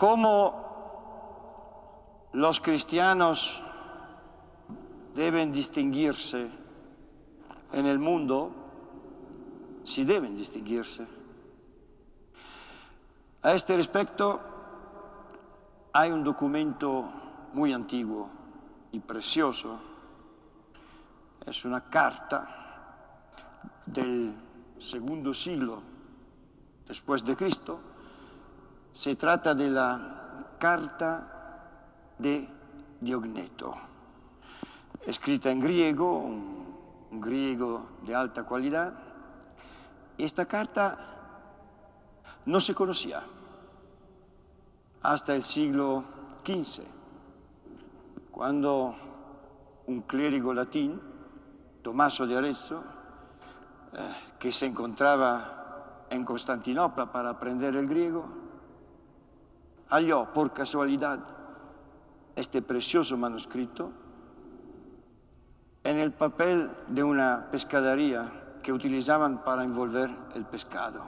cómo los cristianos deben distinguirse en el mundo, si deben distinguirse. A este respecto, hay un documento muy antiguo y precioso. Es una carta del segundo siglo después de Cristo. Se trata de la carta de Diogneto, escrita en griego, un, un griego de alta calidad. Esta carta no se conocía hasta el siglo XV, cuando un clérigo latín, Tomaso de Arezzo, eh, que se encontraba en Constantinopla para aprender el griego, halló por casualidad este precioso manuscrito en el papel de una pescadería que utilizaban para envolver el pescado.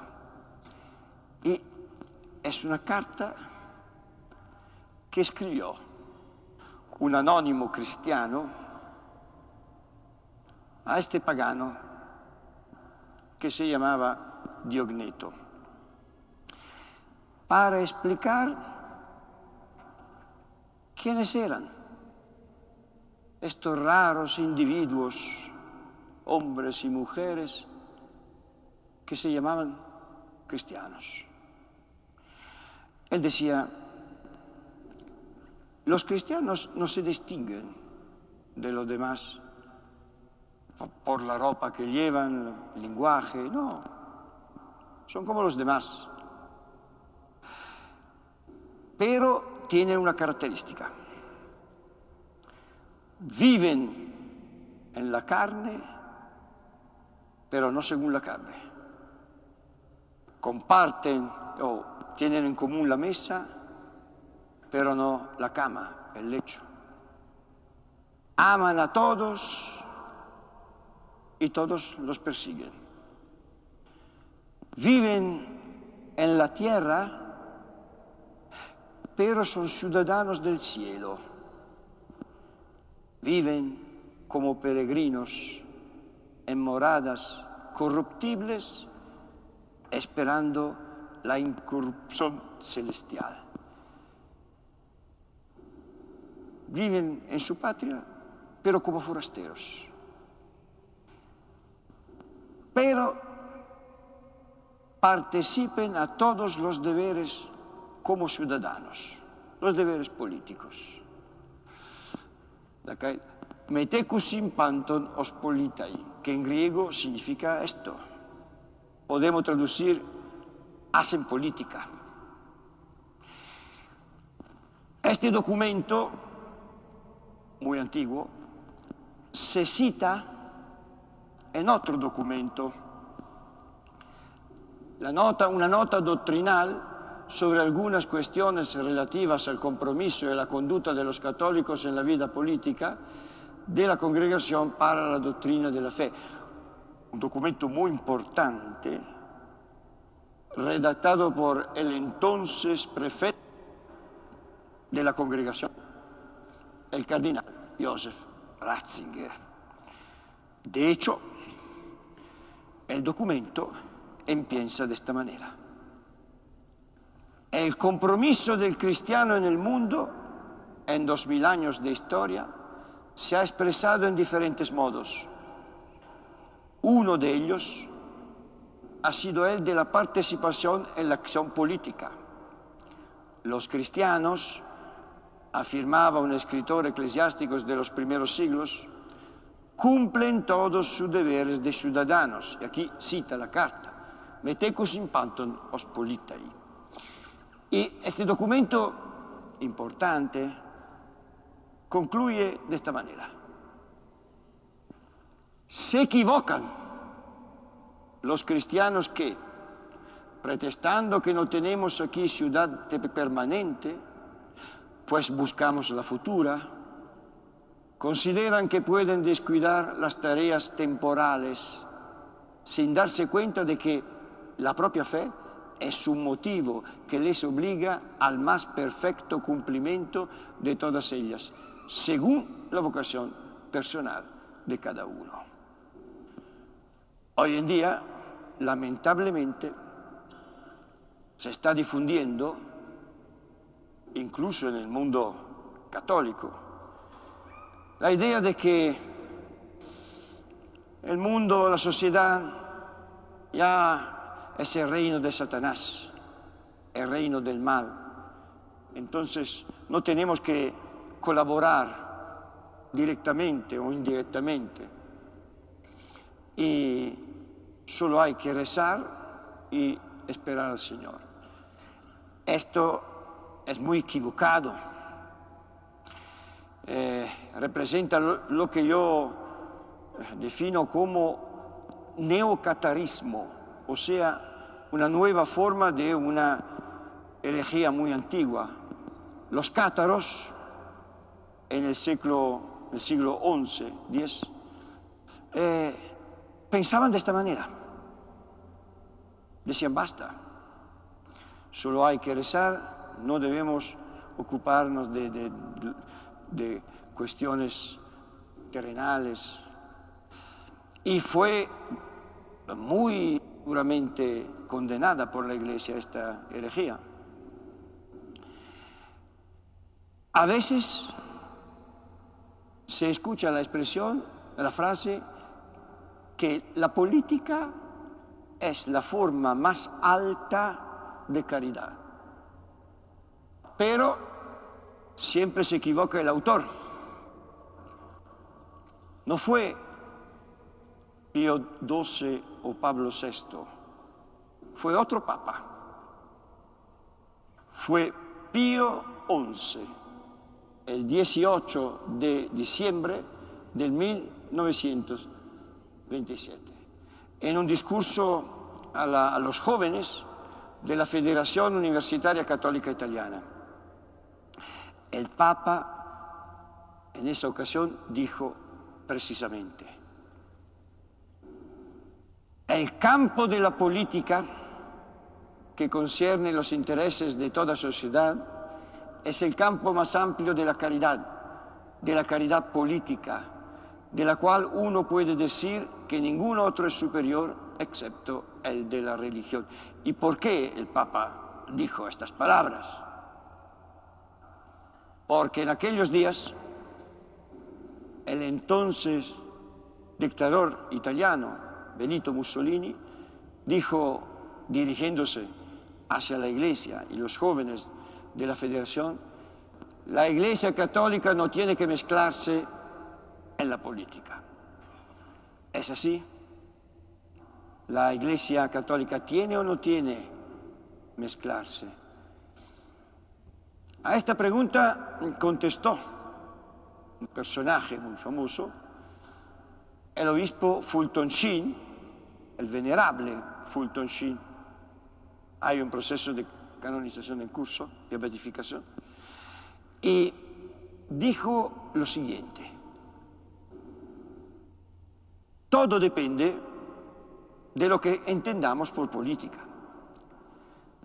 Y es una carta que escribió un anónimo cristiano a este pagano que se llamaba Diogneto, para explicar quiénes eran estos raros individuos, hombres y mujeres, que se llamaban cristianos. Él decía, los cristianos no se distinguen de los demás por la ropa que llevan, el lenguaje, no. Son como los demás. Pero tienen una característica. Viven en la carne, pero no según la carne. Comparten o tienen en común la mesa, pero no la cama, el lecho. Aman a todos y todos los persiguen. Viven en la tierra, pero son ciudadanos del cielo. Viven como peregrinos en moradas corruptibles, esperando la incorrupción celestial. viven en su patria, pero como forasteros. Pero participen a todos los deberes como ciudadanos, los deberes políticos. Metecus in panton os politai, que en griego significa esto. Podemos traducir hacen política. Este documento muy antiguo, se cita en otro documento, la nota, una nota doctrinal sobre algunas cuestiones relativas al compromiso y la conducta de los católicos en la vida política de la Congregación para la Doctrina de la Fe. Un documento muy importante, redactado por el entonces prefecto de la Congregación, el cardenal Joseph Ratzinger. De hecho, el documento empieza de esta manera. El compromiso del cristiano en el mundo, en dos mil años de historia, se ha expresado en diferentes modos. Uno de ellos ha sido el de la participación en la acción política. Los cristianos afirmaba un escritor eclesiástico de los primeros siglos, cumplen todos sus deberes de ciudadanos. Y aquí cita la carta, metecus in panton os politai. Y este documento importante concluye de esta manera. Se equivocan los cristianos que, pretestando que no tenemos aquí ciudad permanente, pues buscamos la futura, consideran que pueden descuidar las tareas temporales sin darse cuenta de que la propia fe es un motivo que les obliga al más perfecto cumplimiento de todas ellas, según la vocación personal de cada uno. Hoy en día, lamentablemente, se está difundiendo, incluso en el mundo católico, la idea de que el mundo, la sociedad, ya es el reino de Satanás, el reino del mal. Entonces no tenemos que colaborar directamente o indirectamente. Y solo hay que rezar y esperar al Señor. Esto es muy equivocado. Eh, representa lo que yo defino como neocatarismo, o sea, una nueva forma de una herejía muy antigua. Los cátaros, en el siglo, el siglo XI, X, eh, pensaban de esta manera. Decían, basta, solo hay que rezar, no debemos ocuparnos de, de, de cuestiones terrenales, y fue muy duramente condenada por la Iglesia esta herejía. A veces se escucha la expresión, la frase, que la política es la forma más alta de caridad. Pero siempre se equivoca el autor. No fue Pío XII o Pablo VI. Fue otro papa. Fue Pío XI, el 18 de diciembre del 1927, en un discurso a, a los jóvenes de la Federación Universitaria Católica Italiana. El Papa en esa ocasión dijo precisamente, el campo de la política que concierne los intereses de toda sociedad es el campo más amplio de la caridad, de la caridad política, de la cual uno puede decir que ningún otro es superior excepto el de la religión. ¿Y por qué el Papa dijo estas palabras? Porque en aquellos días el entonces dictador italiano, Benito Mussolini, dijo, dirigiéndose hacia la Iglesia y los jóvenes de la Federación, la Iglesia católica no tiene que mezclarse en la política. ¿Es así? ¿La Iglesia católica tiene o no tiene mezclarse? A esta pregunta contestó un personaje muy famoso, el obispo Fulton Sheen, el venerable Fulton Sheen. Hay un proceso de canonización en curso, de beatificación. Y dijo lo siguiente, todo depende de lo que entendamos por política.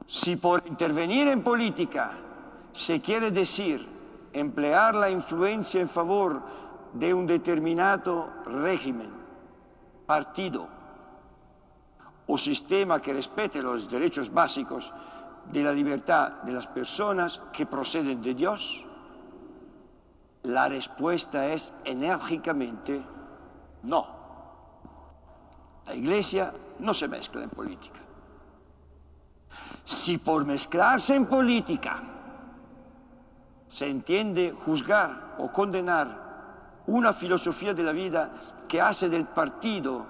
Si por intervenir en política se quiere decir emplear la influencia en favor de un determinado régimen, partido o sistema que respete los derechos básicos de la libertad de las personas que proceden de Dios, la respuesta es enérgicamente no. La Iglesia no se mezcla en política. Si por mezclarse en política se entiende juzgar o condenar una filosofía de la vida que hace del partido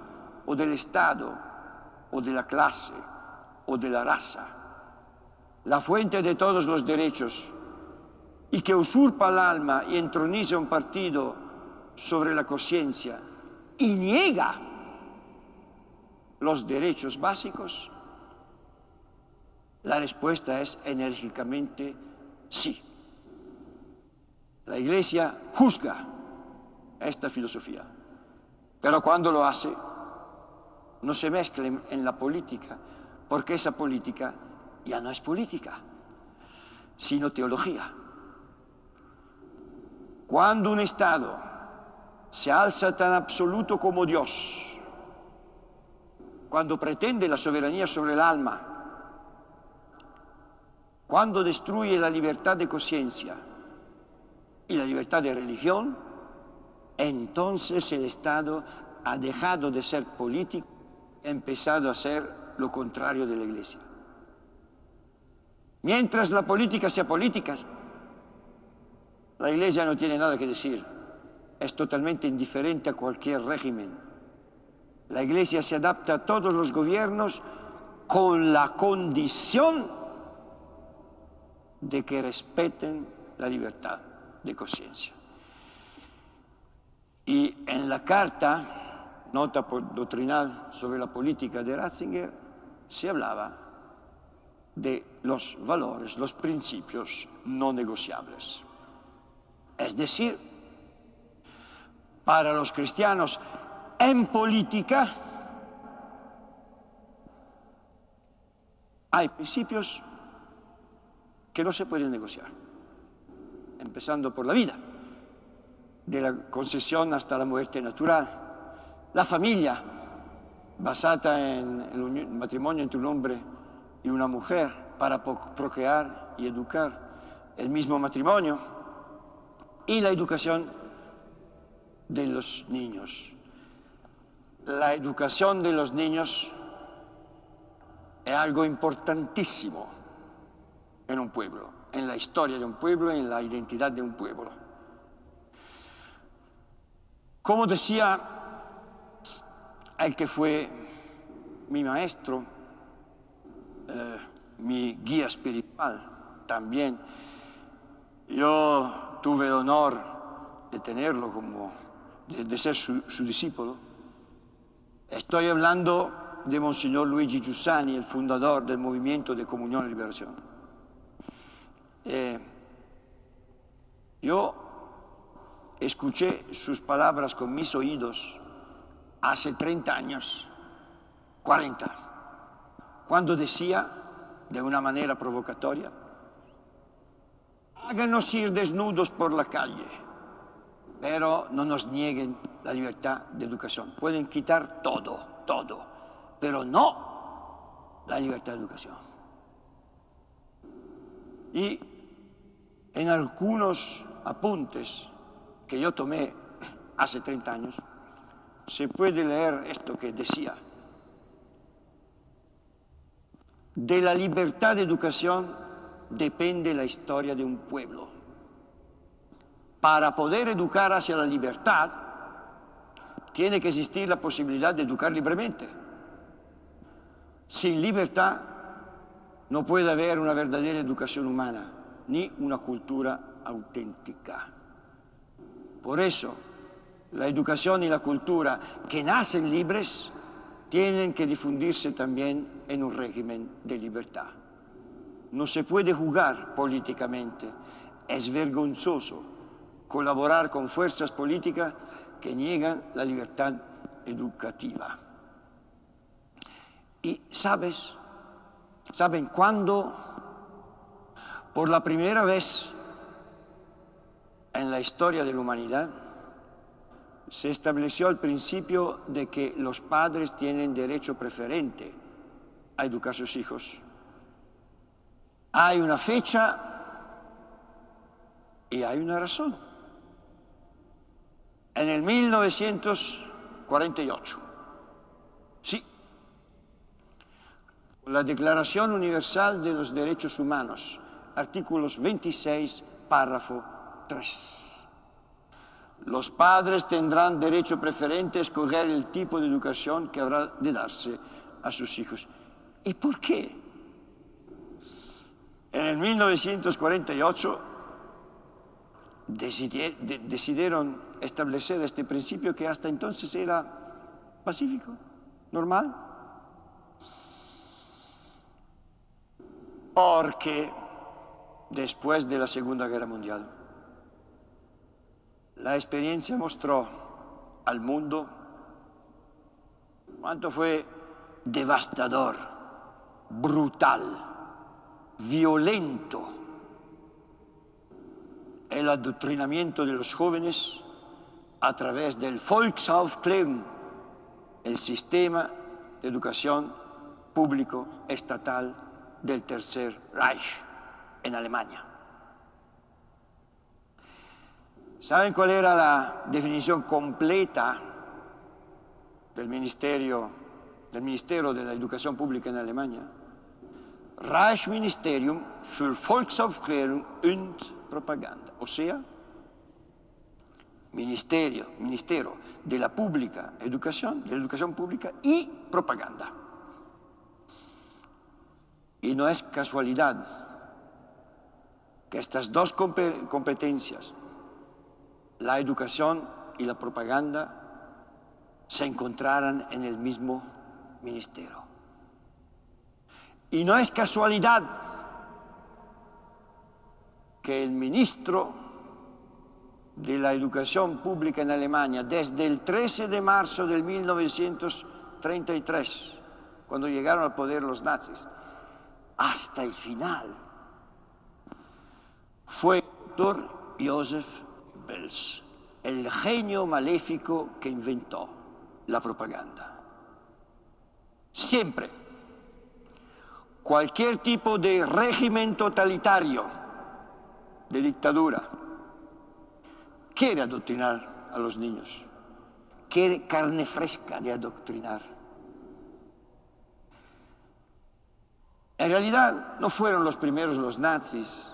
o del Estado o de la clase o de la raza la fuente de todos los derechos y que usurpa el alma y entroniza un partido sobre la conciencia y niega los derechos básicos, la respuesta es enérgicamente sí. La Iglesia juzga esta filosofía. Pero cuando lo hace, no se mezcla en la política, porque esa política ya no es política, sino teología. Cuando un Estado se alza tan absoluto como Dios, cuando pretende la soberanía sobre el alma, cuando destruye la libertad de conciencia y la libertad de religión, entonces el Estado ha dejado de ser político, empezado a ser lo contrario de la Iglesia. Mientras la política sea política, la Iglesia no tiene nada que decir. Es totalmente indiferente a cualquier régimen. La Iglesia se adapta a todos los gobiernos con la condición de que respeten la libertad de conciencia. Y en la carta, nota doctrinal sobre la política de Ratzinger, se hablaba de los valores, los principios no negociables. Es decir, para los cristianos en política hay principios que no se pueden negociar, empezando por la vida, de la concesión hasta la muerte natural, la familia basada en el matrimonio entre un hombre y una mujer para procrear y educar, el mismo matrimonio, y la educación de los niños. La educación de los niños es algo importantísimo en un pueblo, en la historia de un pueblo, en la identidad de un pueblo. Como decía el que fue mi maestro, eh, mi guía espiritual también, yo tuve el honor de tenerlo como, de, ser su, discípulo. Estoy hablando de Monseñor Luigi Giussani, el fundador del movimiento de Comunión y Liberación. Eh, yo escuché sus palabras con mis oídos hace 30 años, 40, cuando decía, de una manera provocatoria, háganos ir desnudos por la calle, pero no nos nieguen la libertad de educación. Pueden quitar todo, todo, pero no la libertad de educación. Y en algunos apuntes que yo tomé hace 30 años, se puede leer esto que decía. De la libertad de educación depende la historia de un pueblo. Para poder educar hacia la libertad, tiene que existir la posibilidad de educar libremente. Sin libertad no puede haber una verdadera educación humana, ni una cultura auténtica. Por eso, la educación y la cultura que nacen libres tienen que difundirse también en un régimen de libertad. No se puede jugar políticamente. Es vergonzoso colaborar con fuerzas políticas que niegan la libertad educativa. Y sabes, ¿saben cuándo por la primera vez en la historia de la humanidad se estableció el principio de que los padres tienen derecho preferente a educar a sus hijos? Hay una fecha y hay una razón. En el 1948, sí, la Declaración Universal de los Derechos Humanos, artículos 26, párrafo 3. Los padres tendrán derecho preferente a escoger el tipo de educación que habrá de darse a sus hijos. ¿Y por qué? En el 1948 decidieron establecer este principio que hasta entonces era pacífico, normal. Porque después de la Segunda Guerra Mundial, la experiencia mostró al mundo cuánto fue devastador, brutal violento el adoctrinamiento de los jóvenes a través del Volksaufklärung, el sistema de educación público estatal del Tercer Reich en Alemania. ¿Saben cuál era la definición completa del Ministerio, del Ministerio de la Educación Pública en Alemania? Reichsministerium für Volksaufklärung und Propaganda, o sea, Ministerio, Ministerio de la Pública Educación, de la Educación Pública y Propaganda. Y no es casualidad que estas dos competencias, la educación y la propaganda, se encontraran en el mismo ministerio. Y no es casualidad que el ministro de la educación pública en Alemania, desde el 13 de marzo de 1933, cuando llegaron al poder los nazis, hasta el final, fue doctor Joseph El genio maléfico que inventó la propaganda. Siempre, cualquier tipo de régimen totalitario, de dictadura, quiere adoctrinar a los niños, quiere carne fresca de adoctrinar. En realidad no fueron los primeros los nazis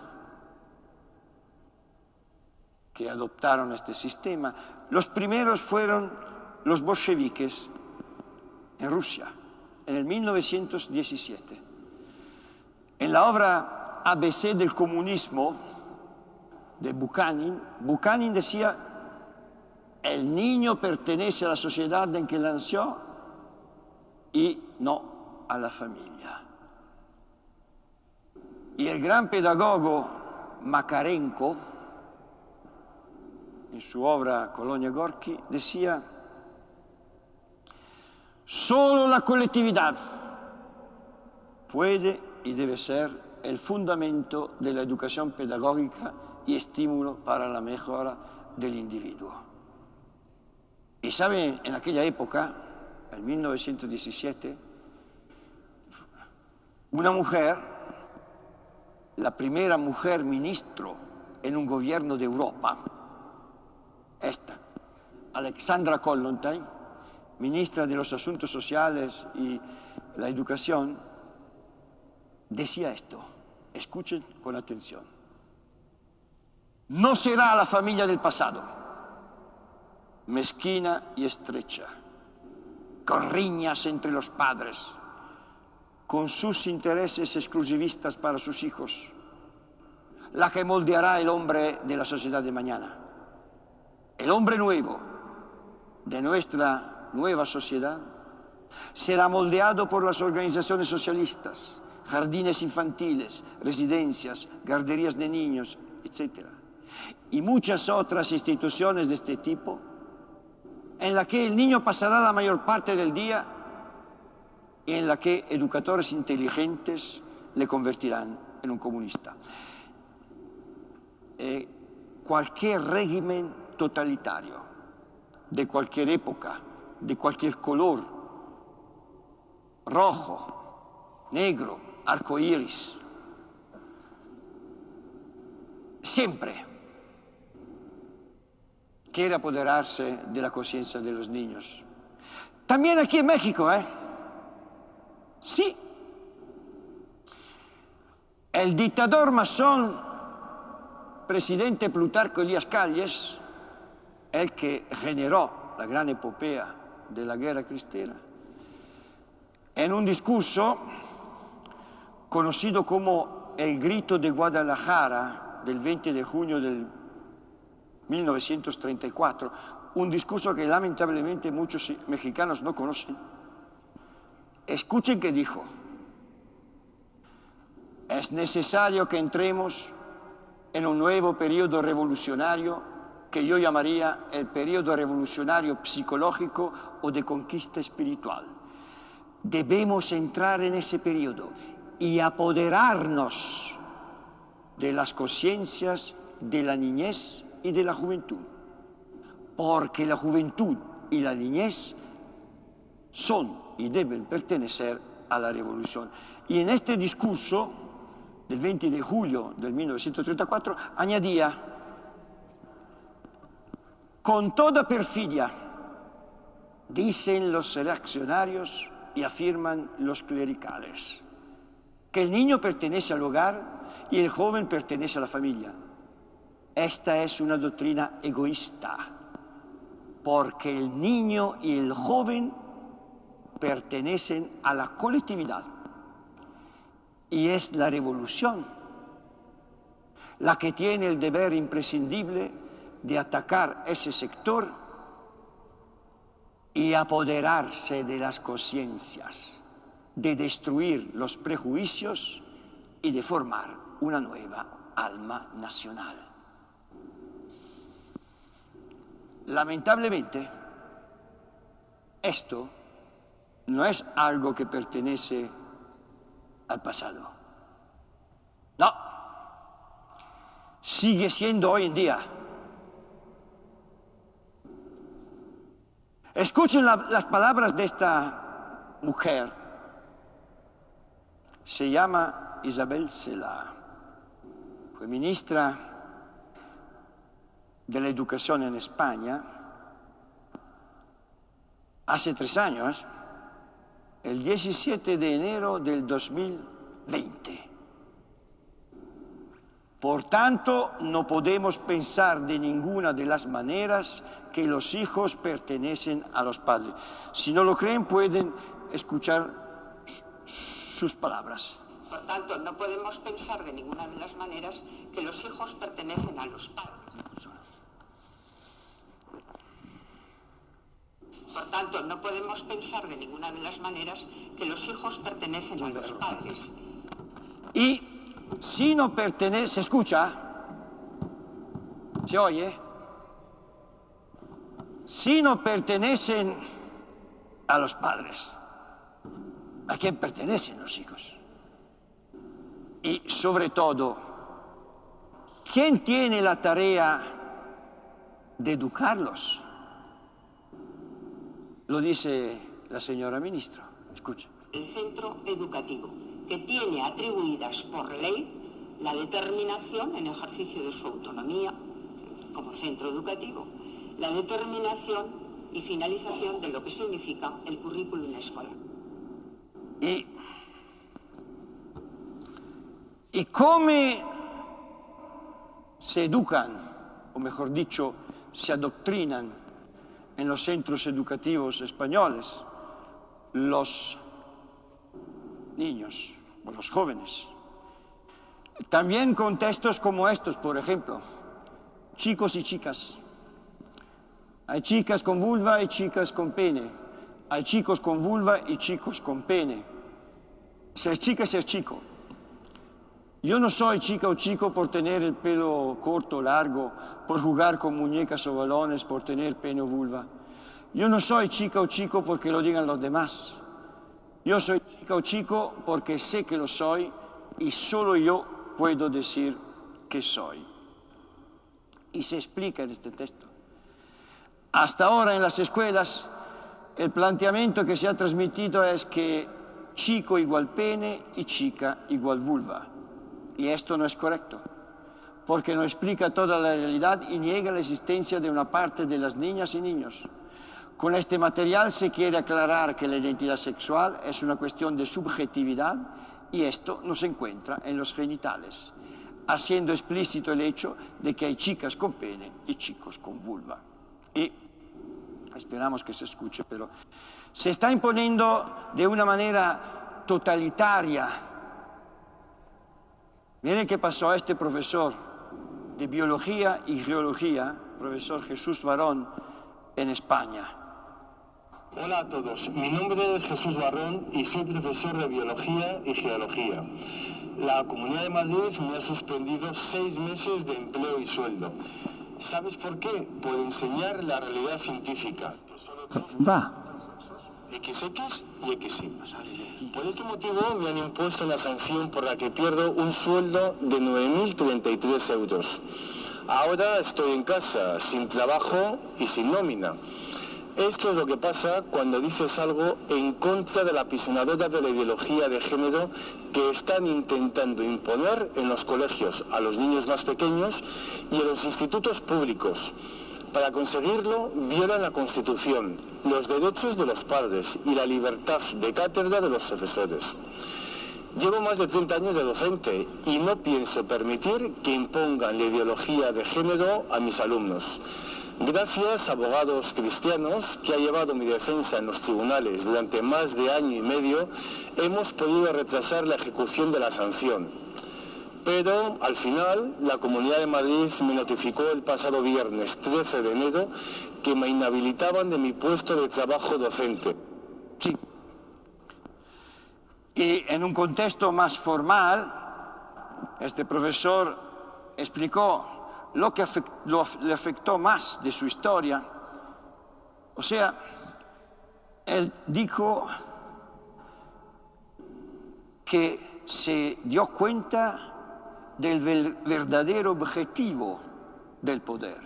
que adoptaron este sistema. Los primeros fueron los bolcheviques en Rusia, en el 1917. En la obra ABC del comunismo de Bukhanin, Bukhanin decía, el niño pertenece a la sociedad en que nació y no a la familia. Y el gran pedagogo Makarenko, en su obra Colonia Gorky, decía, solo la colectividad puede y debe ser el fundamento de la educación pedagógica y estímulo para la mejora del individuo. Y saben, en aquella época, en 1917, una mujer, la primera mujer ministro en un gobierno de Europa, Alexandra Kollontai, ministra de los Asuntos Sociales y la Educación, decía esto. Escuchen con atención. No será la familia del pasado, mezquina y estrecha, con riñas entre los padres, con sus intereses exclusivistas para sus hijos, la que moldeará el hombre de la sociedad de mañana. El hombre nuevo de nuestra nueva sociedad será moldeado por las organizaciones socialistas, jardines infantiles, residencias, guarderías de niños, etc. Y muchas otras instituciones de este tipo, en la que el niño pasará la mayor parte del día y en la que educadores inteligentes le convertirán en un comunista. Eh, cualquier régimen totalitario, de cualquier época, de cualquier color, rojo, negro, arco iris, siempre quiere apoderarse de la conciencia de los niños. También aquí en México, ¿eh? Sí. El dictador masón, presidente Plutarco Elías Calles, el que generó la gran epopea de la guerra cristiana, en un discurso conocido como el grito de Guadalajara del 20 de junio del 1934, un discurso que lamentablemente muchos mexicanos no conocen. Escuchen que dijo, es necesario que entremos en un nuevo periodo revolucionario que yo llamaría el periodo revolucionario psicológico o de conquista espiritual. Debemos entrar en ese periodo y apoderarnos de las conciencias de la niñez y de la juventud. Porque la juventud y la niñez son y deben pertenecer a la revolución. Y en este discurso del 20 de julio del 1934 añadía, con toda perfidia, dicen los reaccionarios y afirman los clericales, que el niño pertenece al hogar y el joven pertenece a la familia. Esta es una doctrina egoísta, porque el niño y el joven pertenecen a la colectividad. Y es la revolución la que tiene el deber imprescindible de atacar ese sector y apoderarse de las conciencias, de destruir los prejuicios y de formar una nueva alma nacional. Lamentablemente, esto no es algo que pertenece al pasado. No, sigue siendo hoy en día. Escuchen las palabras de esta mujer. Se llama Isabel Sela. Fue ministra de la Educación en España hace tres años el 17 de enero del 2020. Por tanto, no podemos pensar de ninguna de las maneras que los hijos pertenecen a los padres. Si no lo creen, pueden escuchar sus palabras. Por tanto, no podemos pensar de ninguna de las maneras que los hijos pertenecen a los padres. Por tanto, no podemos pensar de ninguna de las maneras que los hijos pertenecen a los padres. Y si no pertenece, ¿se escucha? ¿Se oye? Si no pertenecen a los padres, ¿a quién pertenecen los hijos? Y sobre todo, ¿quién tiene la tarea de educarlos? Lo dice la señora ministra. Escuche. El centro educativo, que tiene atribuidas por ley la determinación en ejercicio de su autonomía como centro educativo, la determinación y finalización de lo que significa el currículum escolar. Y, y cómo se educan, o mejor dicho, se adoctrinan en los centros educativos españoles los niños o los jóvenes. También con textos como estos, por ejemplo, chicos y chicas. Hay chicas con vulva y chicas con pene. Hay chicos con vulva y chicos con pene. Ser chica es ser chico. Yo no soy chica o chico por tener el pelo corto o largo, por jugar con muñecas o balones, por tener pene o vulva. Yo no soy chica o chico porque lo digan los demás. Yo soy chica o chico porque sé que lo soy y solo yo puedo decir que soy. Y se explica en este texto. Hasta ahora en las escuelas el planteamiento que se ha transmitido es que chico igual pene y chica igual vulva. Y esto no es correcto, porque no explica toda la realidad y niega la existencia de una parte de las niñas y niños. Con este material se quiere aclarar que la identidad sexual es una cuestión de subjetividad y esto no se encuentra en los genitales, haciendo explícito el hecho de que hay chicas con pene y chicos con vulva. Y esperamos que se escuche, pero se está imponiendo de una manera totalitaria Miren qué pasó a este profesor de biología y geología, profesor Jesús Barón, en España. Hola a todos, mi nombre es Jesús Barón y soy profesor de biología y geología. La Comunidad de Madrid me ha suspendido seis meses de empleo y sueldo. ¿Sabes por qué? Por enseñar la realidad científica. Va. XX y XY. Por este motivo me han impuesto una sanción por la que pierdo un sueldo de 9.033 euros. Ahora estoy en casa, sin trabajo y sin nómina. Esto es lo que pasa cuando dices algo en contra de la apisonadora de la ideología de género que están intentando imponer en los colegios a los niños más pequeños y en los institutos públicos. Para conseguirlo, violan la Constitución, los derechos de los padres y la libertad de cátedra de los profesores. Llevo más de 30 años de docente y no pienso permitir que impongan la ideología de género a mis alumnos. Gracias, abogados cristianos, que ha llevado mi defensa en los tribunales durante más de año y medio, hemos podido retrasar la ejecución de la sanción. Pero al final, la Comunidad de Madrid me notificó el pasado viernes 13 de enero que me inhabilitaban de mi puesto de trabajo docente. Sí. Y en un contexto más formal, este profesor explicó lo que le afectó más de su historia. O sea, él dijo que se dio cuenta del verdadero objetivo del poder,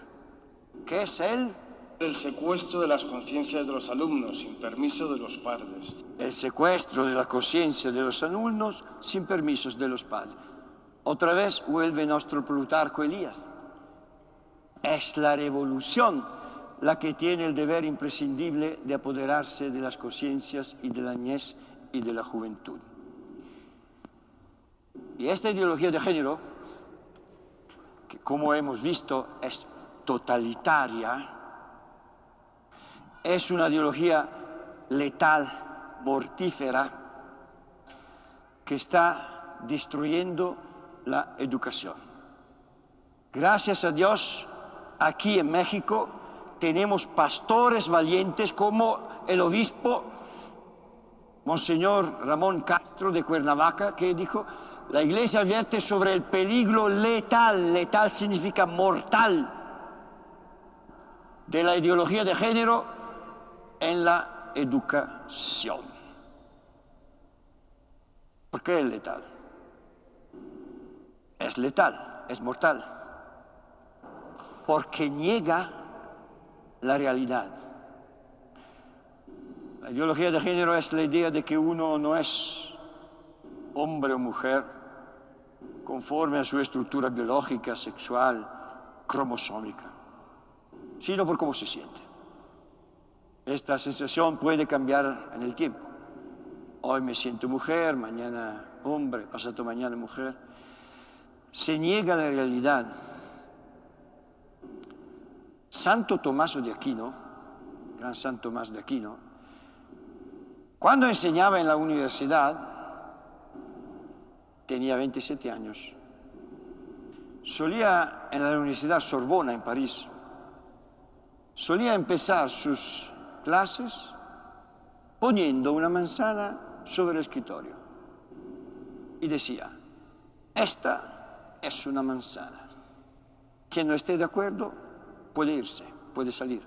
que es el... El secuestro de las conciencias de los alumnos sin permiso de los padres. El secuestro de la conciencia de los alumnos sin permisos de los padres. Otra vez vuelve nuestro Plutarco Elías. Es la revolución la que tiene el deber imprescindible de apoderarse de las conciencias y de la niñez y de la juventud. Y esta ideología de género, que como hemos visto es totalitaria, es una ideología letal, mortífera, que está destruyendo la educación. Gracias a Dios, aquí en México tenemos pastores valientes como el obispo Monseñor Ramón Castro de Cuernavaca, que dijo, la Iglesia advierte sobre el peligro letal, letal significa mortal, de la ideología de género en la educación. ¿Por qué es letal? Es letal, es mortal, porque niega la realidad. La ideología de género es la idea de que uno no es hombre o mujer conforme a su estructura biológica, sexual, cromosómica, sino por cómo se siente. Esta sensación puede cambiar en el tiempo. Hoy me siento mujer, mañana hombre, pasado mañana mujer. Se niega la realidad. Santo Tomás de Aquino, gran Santo Tomás de Aquino, cuando enseñaba en la universidad, tenía 27 años, solía en la Universidad Sorbona en París, solía empezar sus clases poniendo una manzana sobre el escritorio y decía, esta es una manzana. Quien no esté de acuerdo puede irse, puede salir.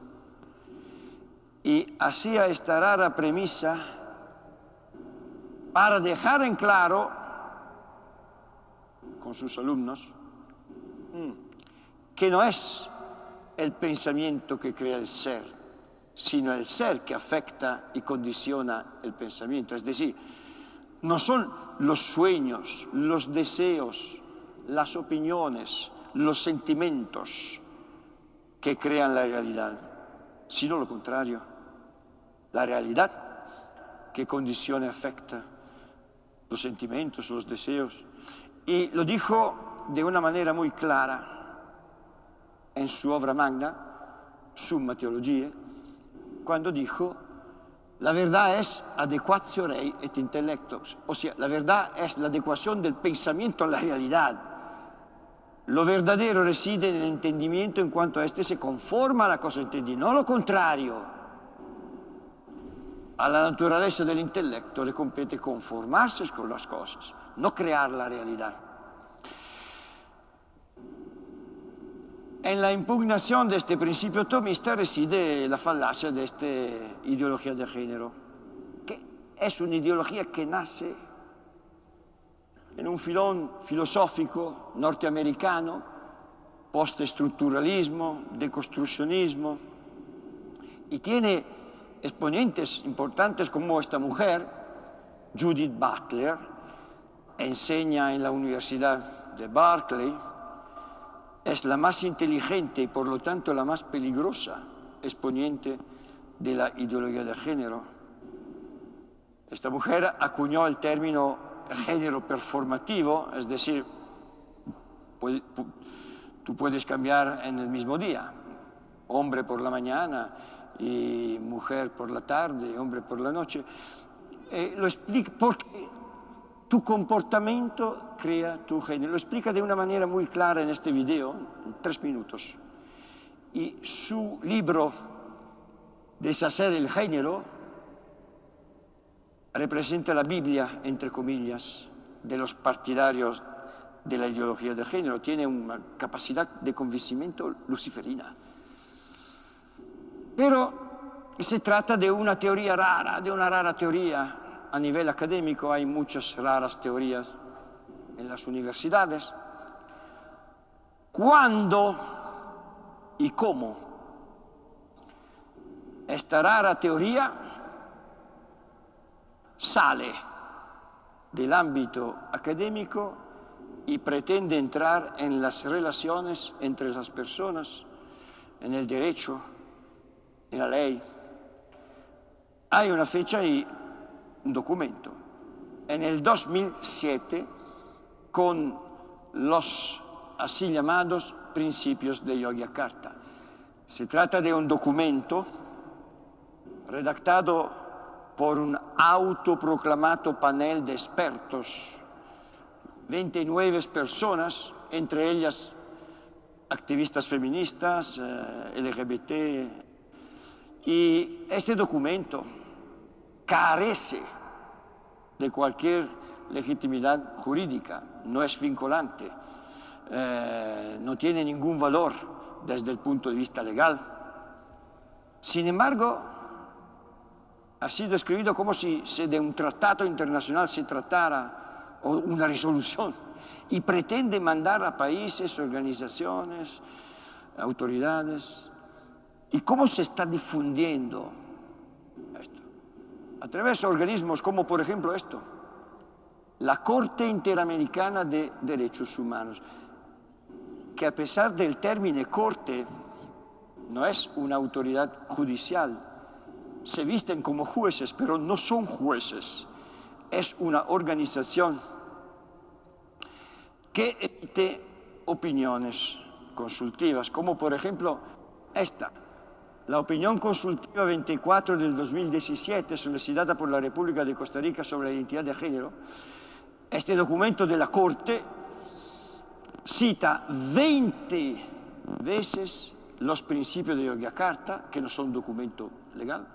Y hacía esta rara premisa para dejar en claro con sus alumnos mm, que no es el pensamiento que crea el ser, sino el ser que afecta y condiciona el pensamiento. Es decir, no son los sueños, los deseos, las opiniones, los sentimientos que crean la realidad, sino lo contrario, la realidad que condiciona y afecta los sentimientos, los deseos. Y lo dijo de una manera muy clara en su obra magna, Summa Theologiae, cuando dijo, la verdad es adecuatio rei et intellectus, o sea, la verdad es la adecuación del pensamiento a la realidad. Lo verdadero reside en el entendimiento en cuanto a este se conforma a la cosa entendida, no lo contrario a la naturaleza del intelecto le compete conformarse con las cosas, no crear la realidad. En la impugnación de este principio tomista reside la falacia de esta ideología de género. es una ideología que nace en un filón filosófico norteamericano, postestructuralismo, deconstruccionismo, y tiene exponentes importantes como esta mujer, Judith Butler, enseña en la Universidad de Berkeley, es la más inteligente y por lo tanto la más peligrosa exponente de la ideología de género. Esta mujer acuñó el término género performativo, es decir, tú puedes cambiar en el mismo día, hombre por la mañana y mujer por la tarde, hombre por la noche. Eh, lo explica porque tu comportamiento crea tu género. Lo explica de una manera muy clara en este video, en tres minutos. Y su libro, Deshacer el género, representa la Biblia, entre comillas, de los partidarios de la ideología de género. Tiene una capacidad de convencimiento luciferina. Pero se trata de una teoría rara, de una rara teoría. A nivel académico hay muchas raras teorías en las universidades. ¿Cuándo y cómo esta rara teoría sale del ámbito académico y pretende entrar en las relaciones entre las personas, en el derecho, en la ley. Hay una fecha y un documento. En el 2007, con los así llamados principios de Yogyakarta. Se trata de un documento redactado por un autoproclamado panel de expertos, 29 personas, entre ellas activistas feministas, eh, LGBT, y este documento carece de cualquier legitimidad jurídica, no es vinculante, eh, no tiene ningún valor desde el punto de vista legal. Sin embargo, ha sido escrito como si de un tratado internacional se tratara o una resolución y pretende mandar a países, organizaciones, autoridades ¿Y cómo se está difundiendo esto? A través de organismos como, por ejemplo, esto, la Corte Interamericana de Derechos Humanos, que a pesar del término corte, no es una autoridad judicial, se visten como jueces, pero no son jueces, es una organización que emite opiniones consultivas, como por ejemplo esta, la opinión consultiva 24 del 2017 solicitada por la República de Costa Rica sobre la identidad de género, este documento de la Corte cita 20 veces los principios de Yogyakarta, que no son documento legal,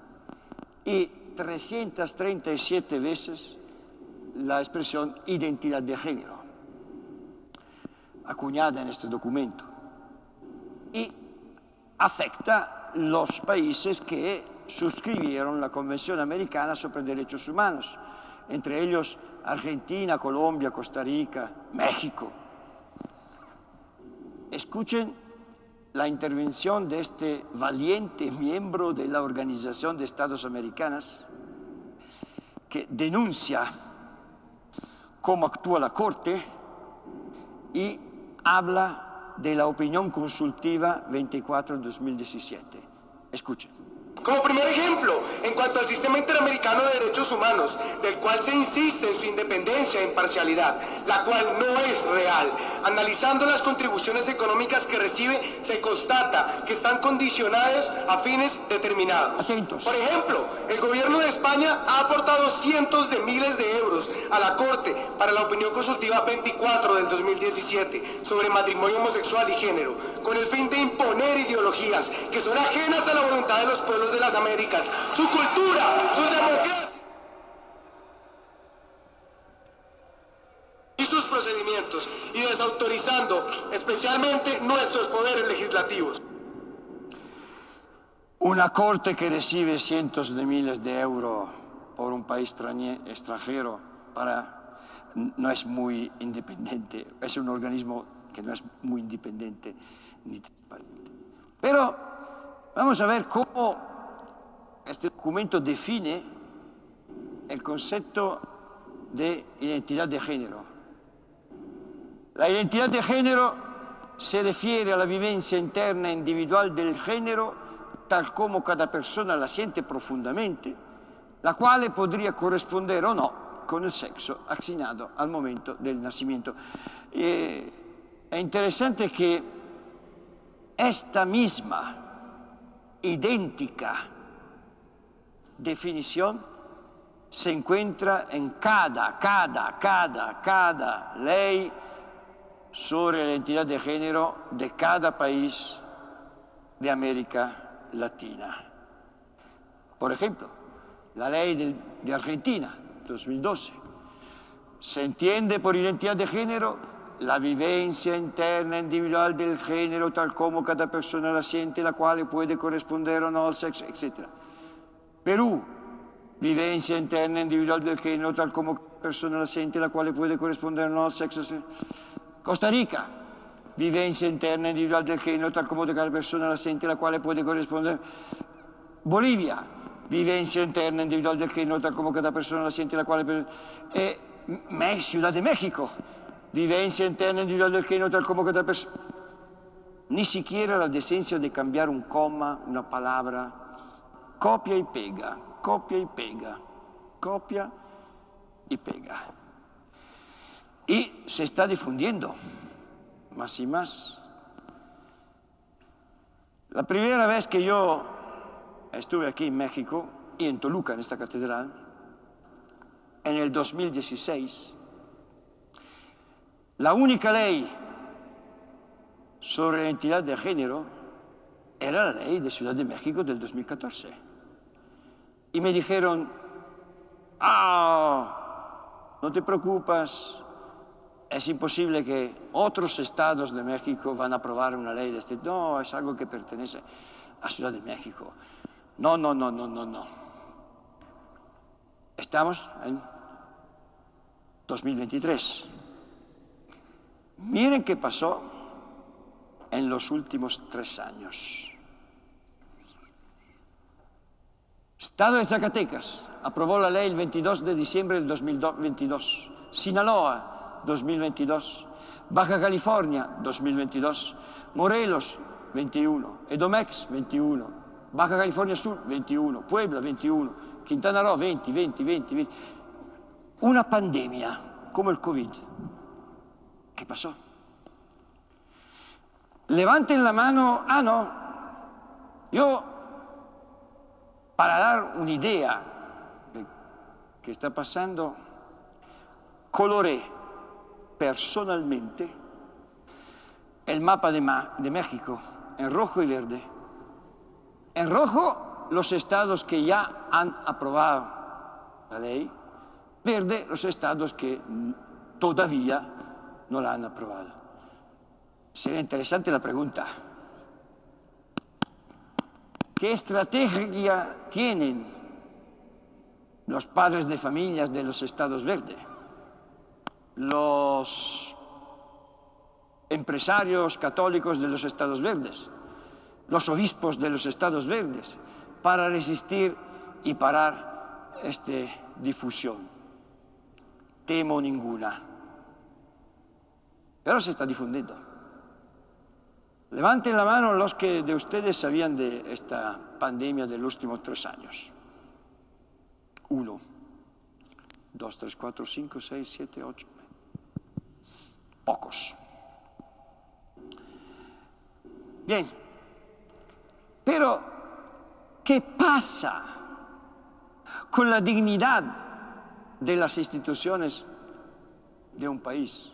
y 337 veces la expresión identidad de género, acuñada en este documento, y afecta los países que suscribieron la Convención Americana sobre Derechos Humanos, entre ellos Argentina, Colombia, Costa Rica, México. Escuchen la intervención de este valiente miembro de la Organización de Estados Americanas que denuncia cómo actúa la Corte y habla de la opinión consultiva 24-2017. Escuchen. Como primer ejemplo, en cuanto al sistema interamericano de derechos humanos, del cual se insiste en su independencia e imparcialidad, la cual no es real. Analizando las contribuciones económicas que recibe, se constata que están condicionadas a fines determinados. Por ejemplo, el gobierno de España ha aportado cientos de miles de euros a la Corte para la opinión consultiva 24 del 2017 sobre matrimonio homosexual y género, con el fin de imponer ideologías que son ajenas a la voluntad de los pueblos de las Américas, su cultura, sus democracias sus procedimientos, y desautorizando especialmente nuestros poderes legislativos. Una corte que recibe cientos de miles de euros por un país extranjero para no es muy independiente, es un organismo que no es muy independiente ni transparente. Pero vamos a ver cómo este documento define el concepto de identidad de género. La identidad de género se refiere a la vivencia interna individual del género tal como cada persona la siente profondamente, la quale podría corrispondere o no con il sexo asignato al momento del nacimiento. Eh, è interessante che esta misma idéntica definición se encuentra en cada, cada, cada, cada ley sobre la identidad de género de cada país de América Latina. Por ejemplo, la ley de, de Argentina 2012. Se entiende por identidad de género la vivencia interna individual del género tal como cada persona la siente, la cual puede corresponder o no al sexo, etc. Perú, vivencia interna individual del género tal como cada persona la siente, la cual puede corresponder o no al sexo. Costa Rica, vivencia interna individual del género tal como cada persona la siente, la cual puede corresponder. Bolivia, vivencia interna individual del género, tal como cada persona la siente, la cual... Eh, Ciudad de México, vivencia interna individual del género, tal como cada persona... Ni siquiera la decencia de cambiar un coma, una palabra. Copia y pega, copia y pega, copia y pega. Y se está difundiendo más y más. La primera vez que yo estuve aquí en México y en Toluca, en esta catedral, en el 2016, la única ley sobre la identidad de género era la ley de Ciudad de México del 2014. Y me dijeron, ah, no te preocupes, es imposible que otros estados de México van a aprobar una ley de este. No, es algo que pertenece a Ciudad de México. No, no, no, no, no, no. Estamos en 2023. Miren qué pasó en los últimos tres años. Estado de Zacatecas aprobó la ley el 22 de diciembre del 2022. Sinaloa, 2022. Baja California, 2022. Morelos, 21. Edomex, 21. Baja California Sur 21, Puebla 21, Quintana Roo 20, 20, 20, 20. Una pandemia come il Covid. ¿Qué pasó? Levanten la mano, ah no, yo para dar un'idea de che sta passando, coloré personalmente el mapa de, México en rojo y verde En rojo, los estados que ya han aprobado la ley. Verde, los estados que todavía no la han aprobado. Sería interesante la pregunta. ¿Qué estrategia tienen los padres de familias de los estados verdes? Los empresarios católicos de los estados verdes los obispos de los estados verdes para resistir y parar esta difusión. Temo ninguna. Pero se está difundiendo. Levanten la mano los que de ustedes sabían de esta pandemia de los últimos tres años. Uno, dos, tres, cuatro, cinco, seis, siete, ocho. Pocos. Bien. Pero, ¿qué pasa con la dignidad de las instituciones de un país,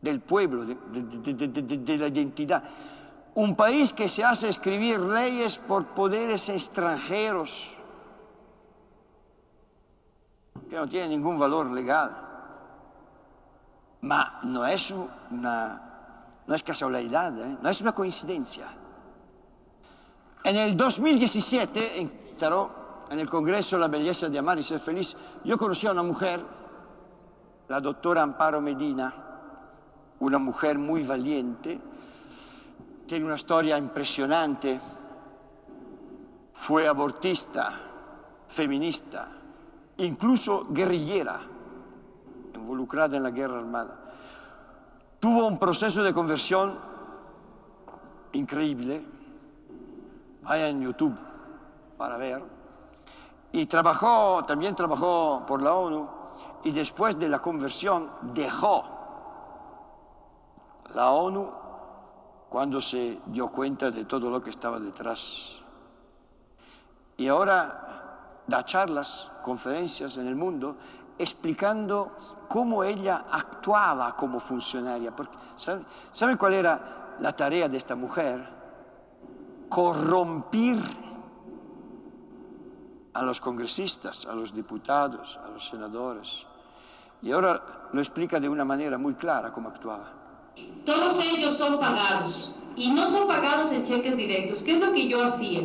del pueblo, de, la identidad? Un país que se hace escribir leyes por poderes extranjeros, que no tienen ningún valor legal. Ma no es una, no es casualidad, ¿eh? no es una coincidencia. En el 2017, en en el Congreso La belleza de amar y ser feliz, yo conocí a una mujer, la doctora Amparo Medina, una mujer muy valiente, tiene una storia impresionante, fue abortista, feminista, incluso guerrillera, involucrada en la guerra armada. Tuvo un proceso de conversión increíble, vaya en YouTube para ver, y trabajó, también trabajó por la ONU, y después de la conversión dejó la ONU cuando se dio cuenta de todo lo que estaba detrás. Y ahora da charlas, conferencias en el mundo, explicando cómo ella actuaba como funcionaria. Porque, ¿sabe, cuál era la tarea de esta mujer? Corrompir a los congresistas, a los diputados, a los senadores. Y ahora lo explica de una manera muy clara cómo actuaba. Todos ellos son pagados y no son pagados en cheques directos. ¿Qué es lo que yo hacía?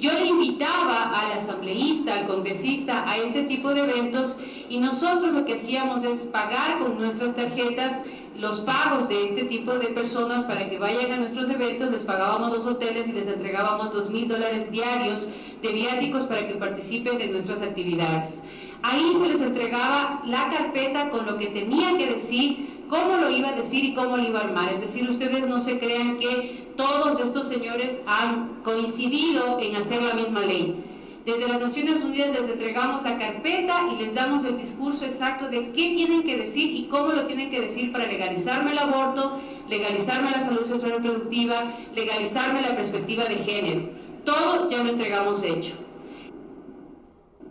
Yo le invitaba al asambleísta, al congresista a este tipo de eventos y nosotros lo que hacíamos es pagar con nuestras tarjetas los pagos de este tipo de personas para que vayan a nuestros eventos, les pagábamos los hoteles y les entregábamos dos mil dólares diarios de viáticos para que participen de nuestras actividades. Ahí se les entregaba la carpeta con lo que tenían que decir, cómo lo iba a decir y cómo lo iba a armar. Es decir, ustedes no se crean que todos estos señores han coincidido en hacer la misma ley. Desde las Naciones Unidas les entregamos la carpeta y les damos el discurso exacto de qué tienen que decir y cómo lo tienen que decir para legalizarme el aborto, legalizarme la salud sexual reproductiva, legalizarme la perspectiva de género. Todo ya lo entregamos hecho.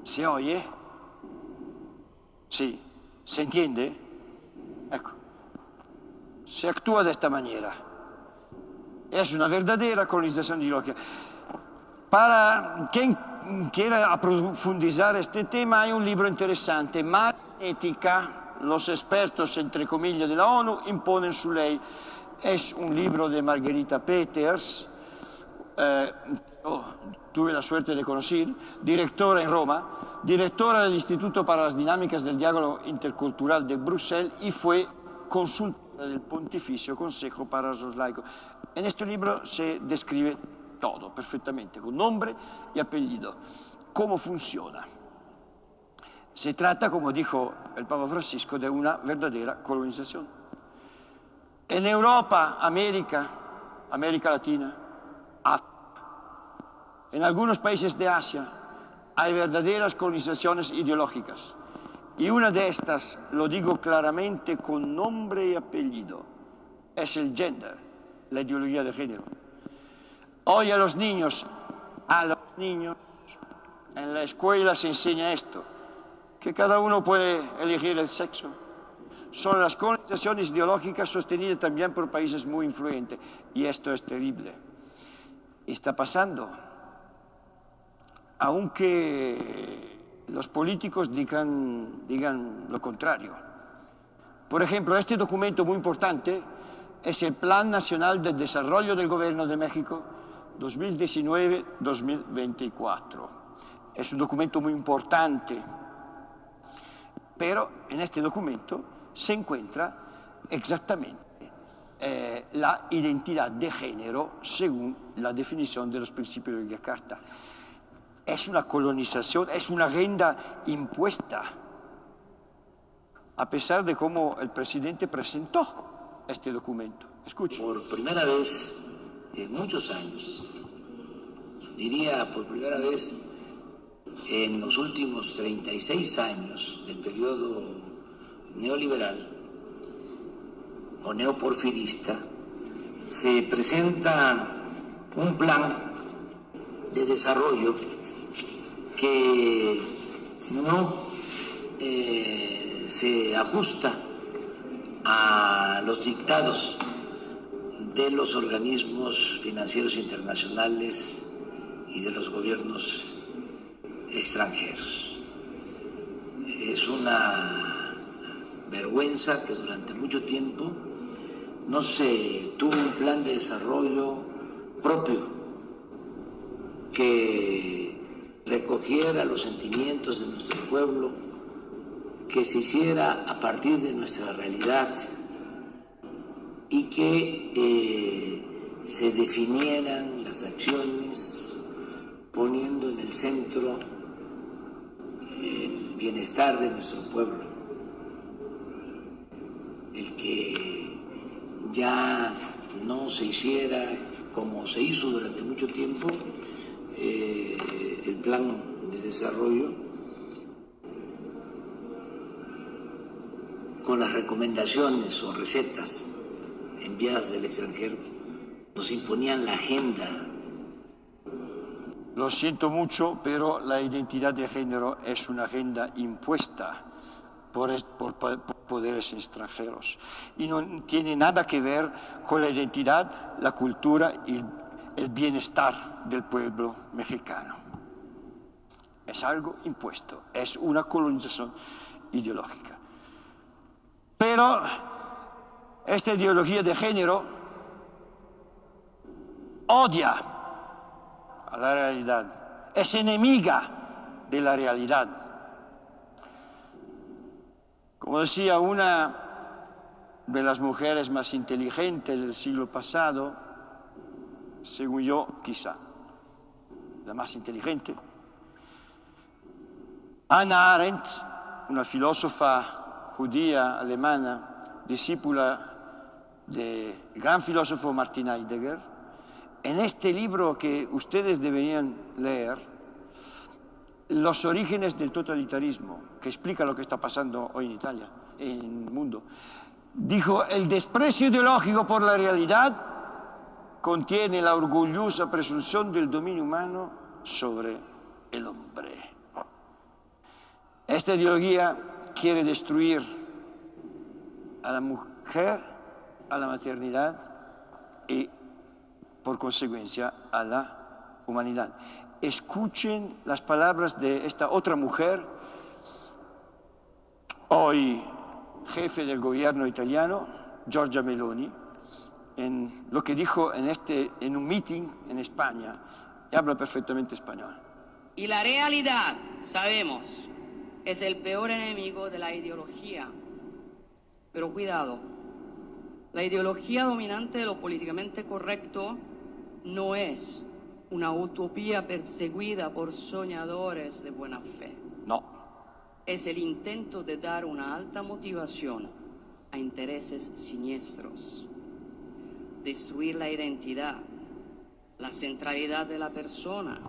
¿Se oye? Sí. ¿Se entiende? Se actúa de esta manera. Es una verdadera colonización ideológica. Para quien quiera profundizar este tema, hay un libro interesante, Ética, los expertos, entre comillas, de la ONU imponen su ley. Es un libro de Margarita Peters, eh, oh, tuve la suerte de conocer, directora en Roma, directora del Instituto para las Dinámicas del Diálogo Intercultural de Bruselas y fue consultora del Pontificio Consejo para los Laicos. En este libro se describe todo perfectamente, con nombre y apellido, cómo funciona. Se trata, como dijo el Papa Francisco, de una verdadera colonización. En Europa, América, América Latina, África, en algunos países de Asia hay verdaderas colonizaciones ideológicas. Y una de estas, lo digo claramente con nombre y apellido, es el gender, la ideología de género. Hoy a los niños, a los niños, en la escuela se enseña esto, que cada uno puede elegir el sexo. Son las colonizaciones ideológicas sostenidas también por países muy influyentes. Y esto es terrible. Está pasando. Aunque los políticos digan, digan lo contrario. Por ejemplo, este documento muy importante es el Plan Nacional de Desarrollo del Gobierno de México 2019-2024. Es un documento muy importante, pero en este documento se encuentra exactamente eh, la identidad de género según la definición de los principios de Yakarta. Es una colonización, es una agenda impuesta, a pesar de cómo el presidente presentó este documento. Escuche. Por primera vez en muchos años, diría por primera vez en los últimos 36 años del periodo neoliberal o neoporfirista, se presenta un plan de desarrollo que no eh, se ajusta a los dictados de los organismos financieros internacionales y de los gobiernos extranjeros. Es una vergüenza que durante mucho tiempo no se tuvo un plan de desarrollo propio que recogiera los sentimientos de nuestro pueblo, que se hiciera a partir de nuestra realidad y que eh, se definieran las acciones poniendo en el centro el bienestar de nuestro pueblo, el que ya no se hiciera como se hizo durante mucho tiempo eh, el plan de desarrollo con las recomendaciones o recetas enviadas del extranjero, nos imponían la agenda. Lo siento mucho, pero la identidad de género es una agenda impuesta por, por, por, poderes extranjeros y no tiene nada que ver con la identidad, la cultura y el bienestar del pueblo mexicano. Es algo impuesto, es una colonización ideológica. Pero esta ideología de género odia a la realidad, es enemiga de la realidad. Como decía una de las mujeres más inteligentes del siglo pasado, según yo quizá, la más inteligente, Anna Arendt, una filósofa judía alemana, discípula del gran filósofo Martin Heidegger, en este libro que ustedes deberían leer, Los orígenes del totalitarismo, que explica lo que está pasando hoy en Italia, en el mundo, dijo, el desprecio ideológico por la realidad contiene la orgullosa presunción del dominio humano sobre el hombre. Esta ideología quiere destruir a la mujer a la maternidad y, por consecuencia, a la humanidad. Escuchen las palabras de esta otra mujer, hoy jefe del gobierno italiano, Giorgia Meloni, en lo que dijo en, este, en un meeting en España, y habla perfectamente español. Y la realidad, sabemos, es el peor enemigo de la ideología. Pero cuidado, la ideología dominante de lo políticamente correcto no es una utopía perseguida por soñadores de buena fe. No. Es el intento de dar una alta motivación a intereses siniestros. Destruir la identidad, la centralidad de la persona,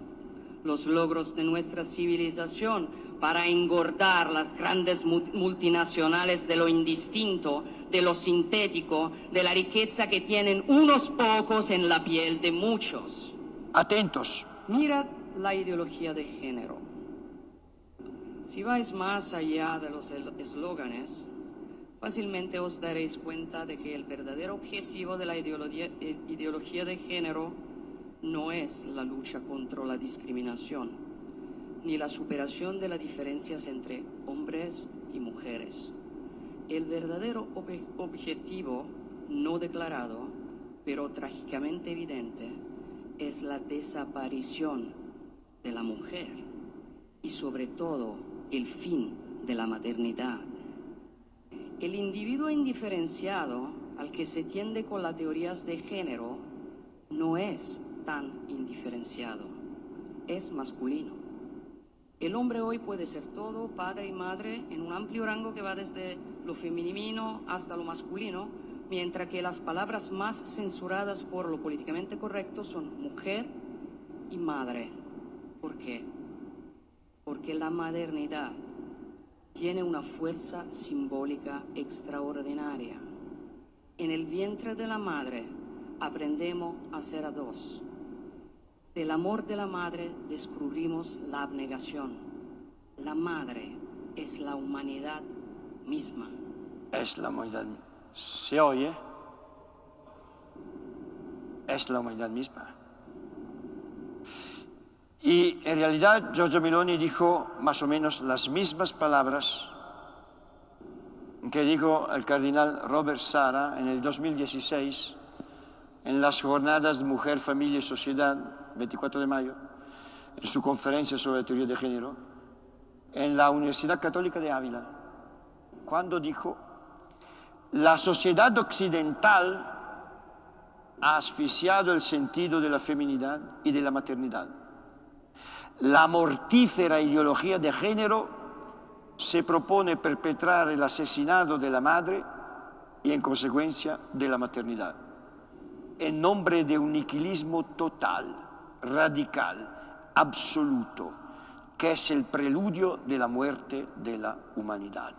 los logros de nuestra civilización para engordar las grandes multinacionales de lo indistinto, de lo sintético, de la riqueza que tienen unos pocos en la piel de muchos. Atentos. Mirad la ideología de género. Si vais más allá de los eslóganes, fácilmente os daréis cuenta de que el verdadero objetivo de la ideología, eh, ideología de género no es la lucha contra la discriminación, ni la superación de las diferencias entre hombres y mujeres. El verdadero ob objetivo no declarado, pero trágicamente evidente, es la desaparición de la mujer y sobre todo el fin de la maternidad. El individuo indiferenciado al que se tiende con las teorías de género no es tan indiferenciado, es masculino. El hombre hoy puede ser todo, padre y madre, en un amplio rango que va desde lo femenino hasta lo masculino, mientras que las palabras más censuradas por lo políticamente correcto son mujer y madre. ¿Por qué? Porque la modernidad tiene una fuerza simbólica extraordinaria. En el vientre de la madre aprendemos a ser a dos. Del amor de la madre descubrimos la abnegación. La madre es la humanidad misma. Es la humanidad. ¿Se oye? Es la humanidad misma. Y en realidad Giorgio Meloni dijo más o menos las mismas palabras que dijo el cardenal Robert Sara en el 2016 en las jornadas de Mujer, Familia y Sociedad, 24 de mayo, en su conferencia sobre teoría de género en la Universidad Católica de Ávila, cuando dijo, la sociedad occidental ha asfixiado el sentido de la feminidad y de la maternidad. La mortífera ideología de género se propone perpetrar el asesinato de la madre y en consecuencia de la maternidad, en nombre de un niquilismo total, radical, absoluto, que es el preludio de la muerte de la humanidad.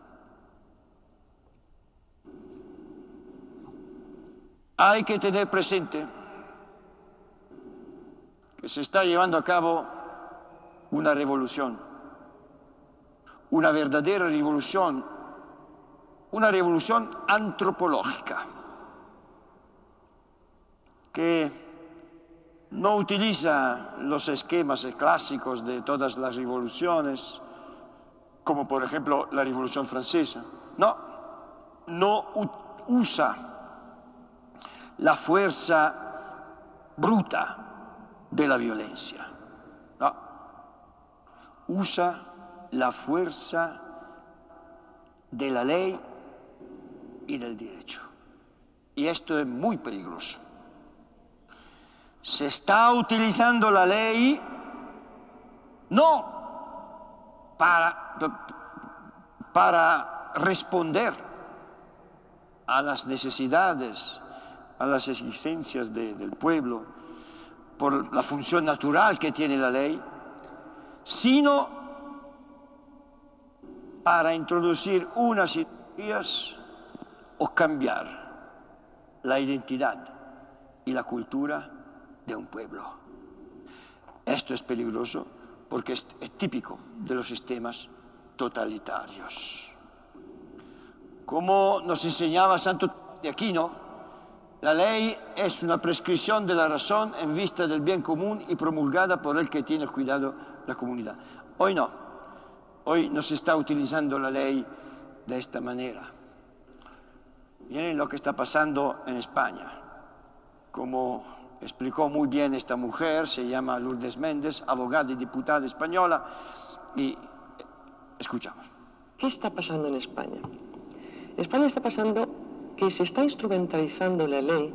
Hay que tener presente que se está llevando a cabo una revolución, una verdadera revolución, una revolución antropológica, que no utiliza los esquemas clásicos de todas las revoluciones, como por ejemplo la Revolución Francesa. No, no usa la fuerza bruta de la violencia. Usa la fuerza de la ley y del derecho. Y esto es muy peligroso. Se está utilizando la ley no para, para responder a las necesidades a las exigencias del pueblo, por la función natural que tiene la ley, sino para introducir unas ideologías o cambiar la identidad y la cultura de un pueblo. Esto es peligroso porque es, típico de los sistemas totalitarios. Como nos enseñaba Santo de Aquino, la ley es una prescripción de la razón en vista del bien común y promulgada por el que tiene cuidado la comunidad. Hoy no. Hoy no se está utilizando la ley de esta manera. Miren lo que está pasando en España. Como explicó muy bien esta mujer, se llama Lourdes Méndez, abogada y diputada española, y escuchamos. ¿Qué está pasando en España? En España está pasando que se está instrumentalizando la ley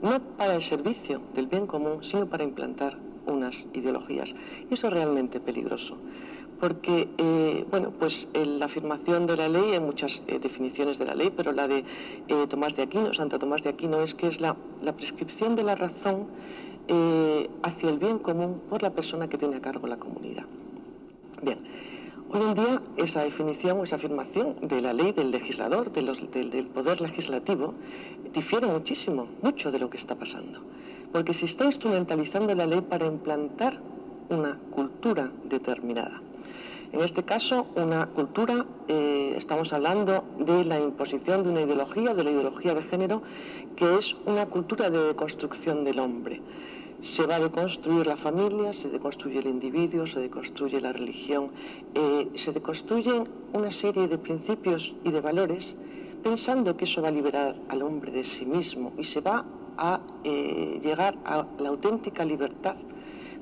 no para el servicio del bien común, sino para implantar unas ideologías. Y eso es realmente peligroso, porque, eh, bueno, pues la afirmación de la ley, hay muchas eh, definiciones de la ley, pero la de eh, Tomás de Aquino, Santo Tomás de Aquino, es que es la, la prescripción de la razón hacia el bien común por la persona que tiene a cargo la comunidad. Bien, Hoy en día esa definición o esa afirmación de la ley del legislador, del, poder legislativo, difiere muchísimo, mucho de lo que está pasando. Porque se está instrumentalizando la ley para implantar una cultura determinada. En este caso, una cultura, eh, estamos hablando de la imposición de una ideología, de la ideología de género, que es una cultura de construcción del hombre se va a deconstruir la familia, se deconstruye el individuo, se deconstruye la religión, eh, se deconstruyen una serie de principios y de valores pensando que eso va a liberar al hombre de sí mismo y se va a eh, llegar a la auténtica libertad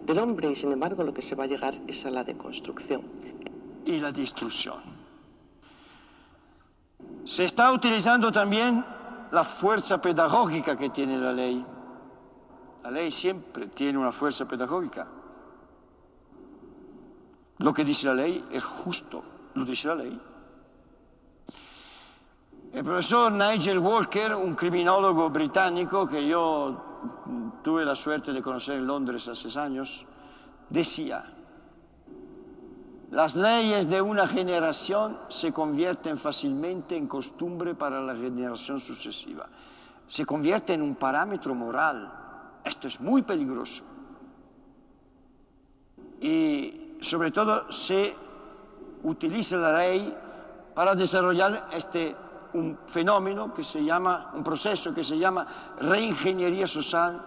del hombre y sin embargo lo que se va a llegar es a la deconstrucción. Y la destrucción. Se está utilizando también la fuerza pedagógica que tiene la ley la ley siempre tiene una fuerza pedagógica. Lo que dice la ley es justo, lo dice la ley. El profesor Nigel Walker, un criminólogo británico que yo tuve la suerte de conocer en Londres hace años, decía, las leyes de una generación se convierten fácilmente en costumbre para la generación sucesiva. Se convierte en un parámetro moral esto es muy peligroso. Y sobre todo se utiliza la ley para desarrollar este un fenómeno que se llama, un proceso que se llama reingeniería social,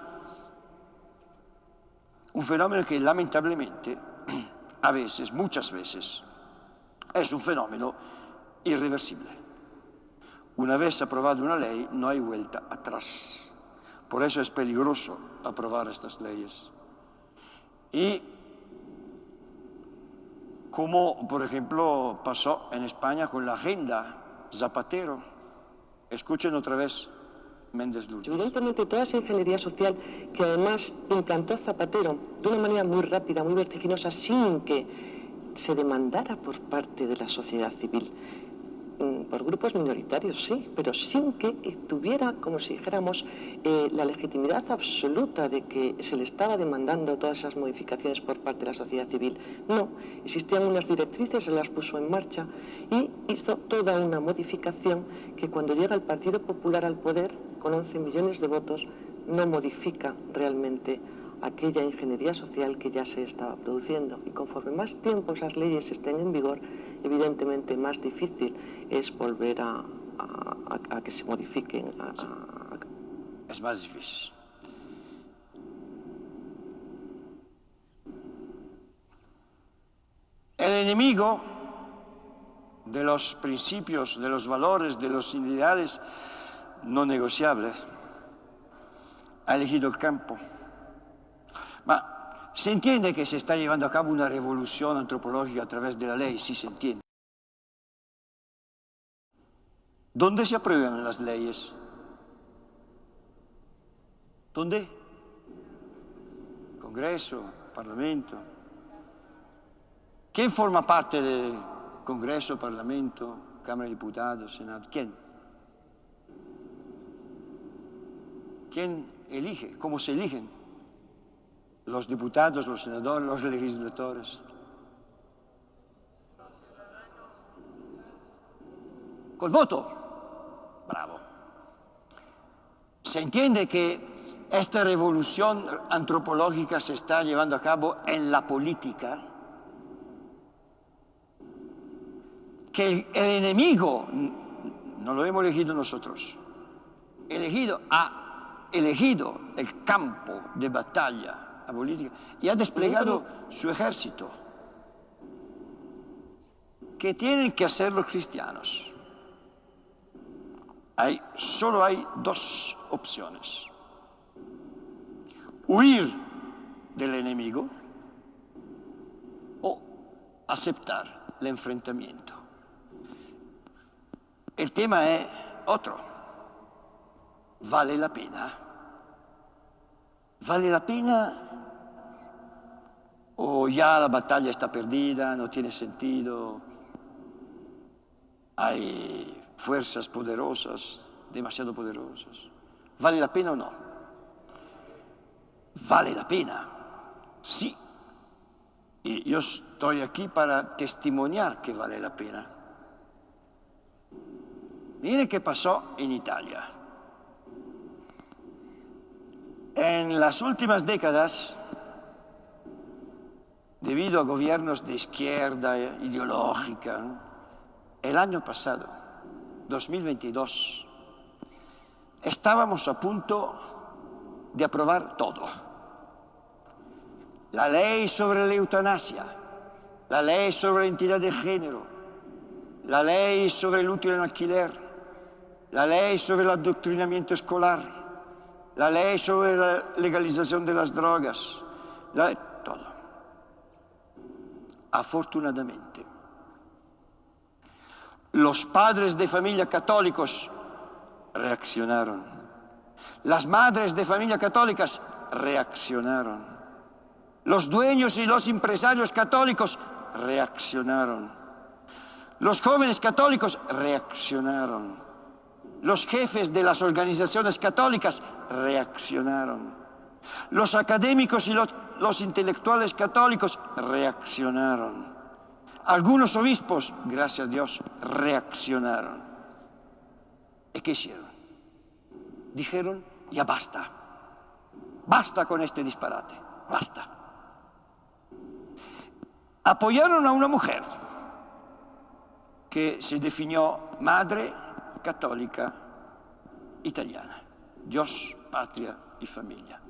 un fenómeno que lamentablemente, a veces, muchas veces, es un fenómeno irreversible. Una vez aprobada una ley, no hay vuelta atrás. Por eso es peligroso aprobar estas leyes. Y como por ejemplo pasó en España con la agenda Zapatero. Escuchen otra vez Méndez Lourdes. Evidentemente toda esa ingeniería social que además implantó Zapatero de una manera muy rápida, muy vertiginosa, sin que se demandara por parte de la sociedad civil por grupos minoritarios, sí, pero sin que tuviera, como si dijéramos, eh, la legitimidad absoluta de que se le estaba demandando todas esas modificaciones por parte de la sociedad civil. No, existían unas directrices, se las puso en marcha y hizo toda una modificación que cuando llega el Partido Popular al poder, con 11 millones de votos, no modifica realmente aquella ingeniería social que ya se estaba produciendo. Y conforme más tiempo esas leyes estén en vigor, evidentemente más difícil es volver a, que se modifiquen. Es más difícil. El enemigo de los principios, de los valores, de los ideales no negociables, ha elegido el campo. Ma se entiende que se está llevando a cabo una revolución antropológica a través de la ley, sí se entiende. ¿Dónde se aprueban las leyes? ¿Dónde? Congreso, Parlamento. ¿Quién forma parte del Congreso, Parlamento, Cámara de Diputados, Senado? ¿Quién? ¿Quién elige? ¿Cómo se eligen? Los diputados, los senadores, los legisladores. Col voto. Bravo. Se entiende que esta revolución antropológica se está llevando a cabo en la política, que el enemigo no lo hemos elegido nosotros, elegido ha elegido el campo de batalla política y ha desplegado su ejército. ¿Qué tienen que hacer los cristianos? Hay, solo hay dos opciones. Huir del enemigo o aceptar el enfrentamiento. El tema es otro. ¿Vale la pena? ¿Vale la pena o ya la batalla está perdida, no tiene sentido, hay fuerzas poderosas, demasiado poderosas. ¿Vale la pena o no? Vale la pena, sí. Y yo estoy aquí para testimoniar que vale la pena. Miren qué pasó en Italia. En las últimas décadas, debido a gobiernos de izquierda ideológica, el año pasado, 2022, estábamos a punto de aprobar todo. La ley sobre la eutanasia, la ley sobre la identidad de género, la ley sobre el útil en alquiler, la ley sobre el adoctrinamiento escolar, la ley sobre la legalización de las drogas, la, todo afortunadamente. Los padres de familia católicos reaccionaron. Las madres de familia católicas reaccionaron. Los dueños y los empresarios católicos reaccionaron. Los jóvenes católicos reaccionaron. Los jefes de las organizaciones católicas reaccionaron. Los académicos y los los intelectuales católicos reaccionaron. Algunos obispos, gracias a Dios, reaccionaron. ¿Y qué hicieron? Dijeron, ya basta. Basta con este disparate. Basta. Apoyaron a una mujer que se definió madre católica italiana. Dios, patria y familia.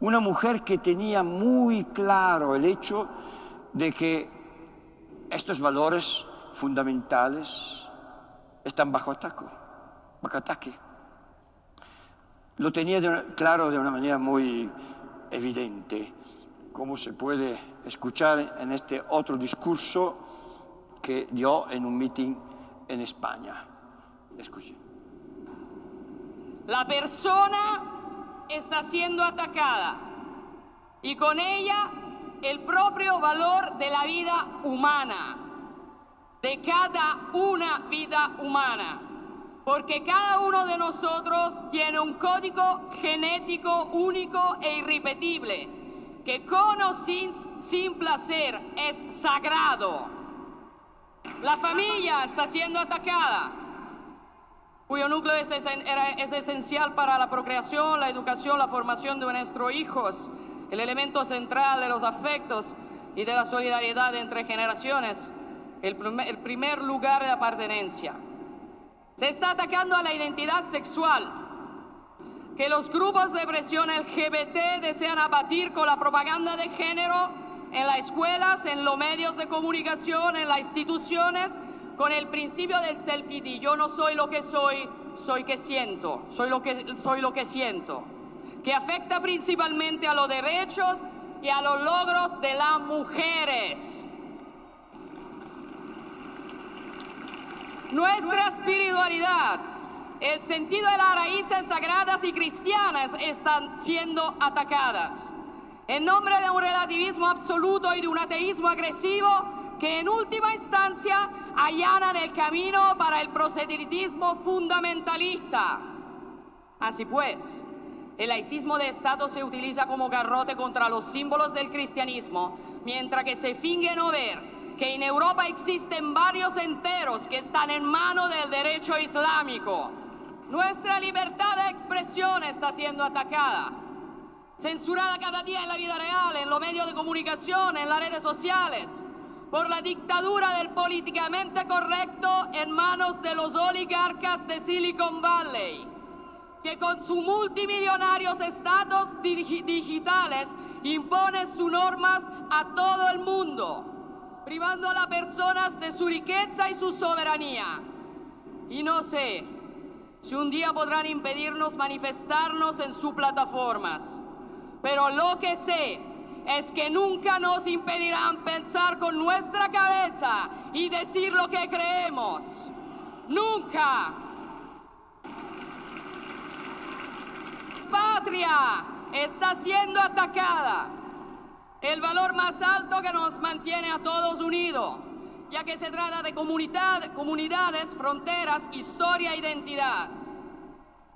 Una mujer que tenía muy claro el hecho de que estos valores fundamentales están bajo ataque. Lo tenía claro de una manera muy evidente como se puede escuchar en este otro discurso que dio en un meeting en España. Escuche. La persona está siendo atacada. Y con ella el propio valor de la vida humana, de cada una vida humana, porque cada uno de nosotros tiene un código genético único e irrepetible, que con o sin, sin placer es sagrado. La familia está siendo atacada, cuyo núcleo es, es esencial para la procreación, la educación, la formación de nuestros hijos. El elemento central de los afectos y de la solidaridad entre generaciones, el primer, lugar de apartenencia. Se está atacando a la identidad sexual, que los grupos de presión LGBT desean abatir con la propaganda de género en las escuelas, en los medios de comunicación, en las instituciones, con el principio del selfie. Yo no soy lo que soy, soy que siento, soy lo que, soy lo que siento que afecta principalmente a los derechos y a los logros de las mujeres. Nuestra espiritualidad, el sentido de las raíces sagradas y cristianas están siendo atacadas. En nombre de un relativismo absoluto y de un ateísmo agresivo que en última instancia allanan el camino para el proselitismo fundamentalista. Así pues, el laicismo de Estado se utiliza como garrote contra los símbolos del cristianismo, mientras que se finge no ver que en Europa existen varios enteros que están en manos del derecho islámico. Nuestra libertad de expresión está siendo atacada, censurada cada día en la vida real, en los medios de comunicación, en las redes sociales, por la dictadura del políticamente correcto en manos de los oligarcas de Silicon Valley que con sus multimillonarios estados digitales impone sus normas a todo el mundo, privando a las personas de su riqueza y su soberanía. Y no sé si un día podrán impedirnos manifestarnos en sus plataformas, pero lo que sé es que nunca nos impedirán pensar con nuestra cabeza y decir lo que creemos. Nunca. patria está siendo atacada. El valor más alto que nos mantiene a todos unidos, ya que se trata de comunidad, comunidades, fronteras, historia, identidad.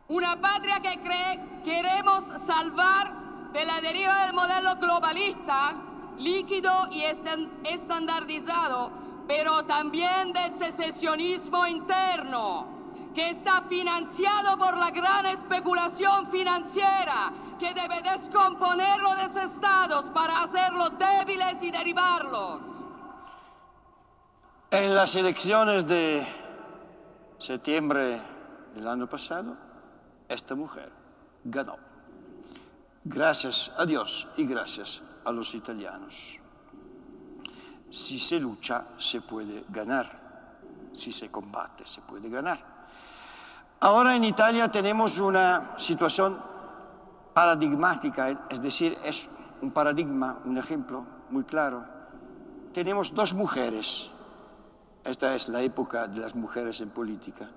Una patria que cree, queremos salvar de la deriva del modelo globalista, líquido y estandardizado, pero también del secesionismo interno que está financiado por la gran especulación financiera que debe descomponer los estados para hacerlos débiles y derivarlos. En las elecciones de septiembre del año pasado, esta mujer ganó. Gracias a Dios y gracias a los italianos. Si se lucha, se puede ganar. Si se combate, se puede ganar. Ahora en Italia tenemos una situación paradigmática, es decir, es un paradigma, un ejemplo muy claro. Tenemos dos mujeres, esta es la época de las mujeres en política.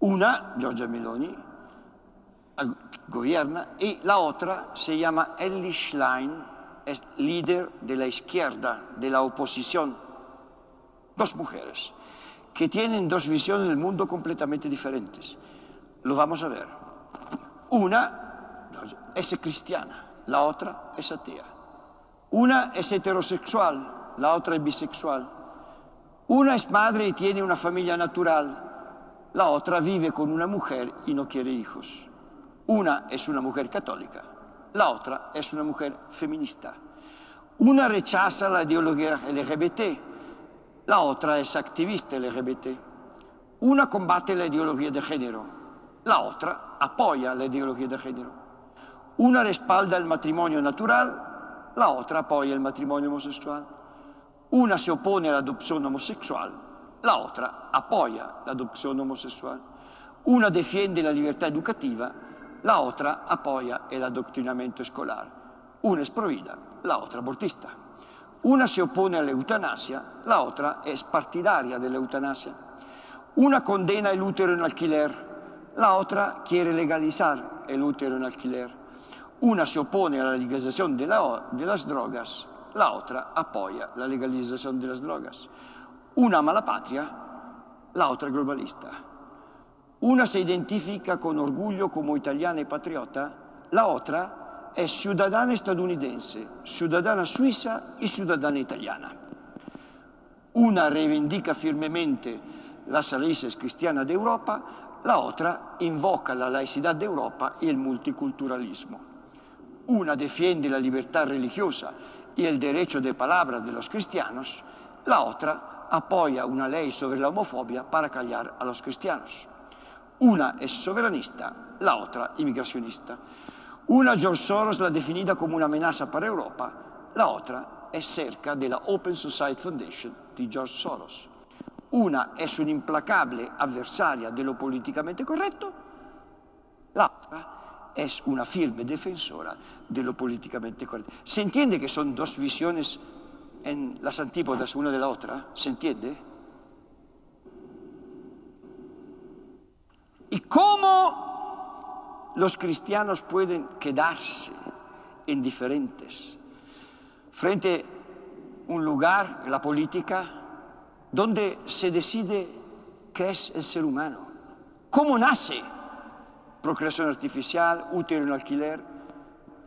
Una, Giorgia Meloni, gobierna, y la otra se llama Ellie Schlein, es líder de la izquierda, de la oposición. Dos mujeres que tienen dos visiones del mundo completamente diferentes. Lo vamos a ver. Una es cristiana, la otra es atea. Una es heterosexual, la otra es bisexual. Una es madre y tiene una familia natural, la otra vive con una mujer y no quiere hijos. Una es una mujer católica, la otra es una mujer feminista. Una rechaza la ideología LGBT, la otra es activista LGBT. Una combate la ideología de género, la otra apoya la ideología de género. Una respalda el matrimonio natural, la otra apoya el matrimonio homosexual. Una se opone a la adopción homosexual, la otra apoya la adopción homosexual. Una defiende la libertad educativa, la otra apoya el adoctrinamiento escolar. Una es provida, la otra abortista. Una se opone a la eutanasia, la otra es partidaria de la eutanasia. Una condena el útero en alquiler, la otra quiere legalizar el útero en alquiler. Una se opone a la legalización de, de las drogas, la otra apoya la legalización de las drogas. Una ama la patria, la otra globalista. Una se identifica con orgullo como italiana y patriota, la otra es ciudadana estadounidense, ciudadana suiza y ciudadana italiana. Una reivindica firmemente las raíces cristianas de Europa, la otra invoca la laicidad de Europa y el multiculturalismo. Una defiende la libertad religiosa y el derecho de palabra de los cristianos, la otra apoya una ley sobre la homofobia para callar a los cristianos. Una es soberanista, la otra inmigracionista. Una George Soros la definida como una amenaza para Europa, la otra es cerca de la Open Society Foundation de George Soros. Una es una implacable adversaria de lo políticamente correcto, la otra es una firme defensora de lo políticamente correcto. ¿Se entiende que son dos visiones en las antípodas una de la otra? ¿Se entiende? ¿Y cómo los cristianos pueden quedarse indiferentes frente a un lugar, la política, donde se decide qué es el ser humano? ¿Cómo nace? procreación artificial, útero en alquiler,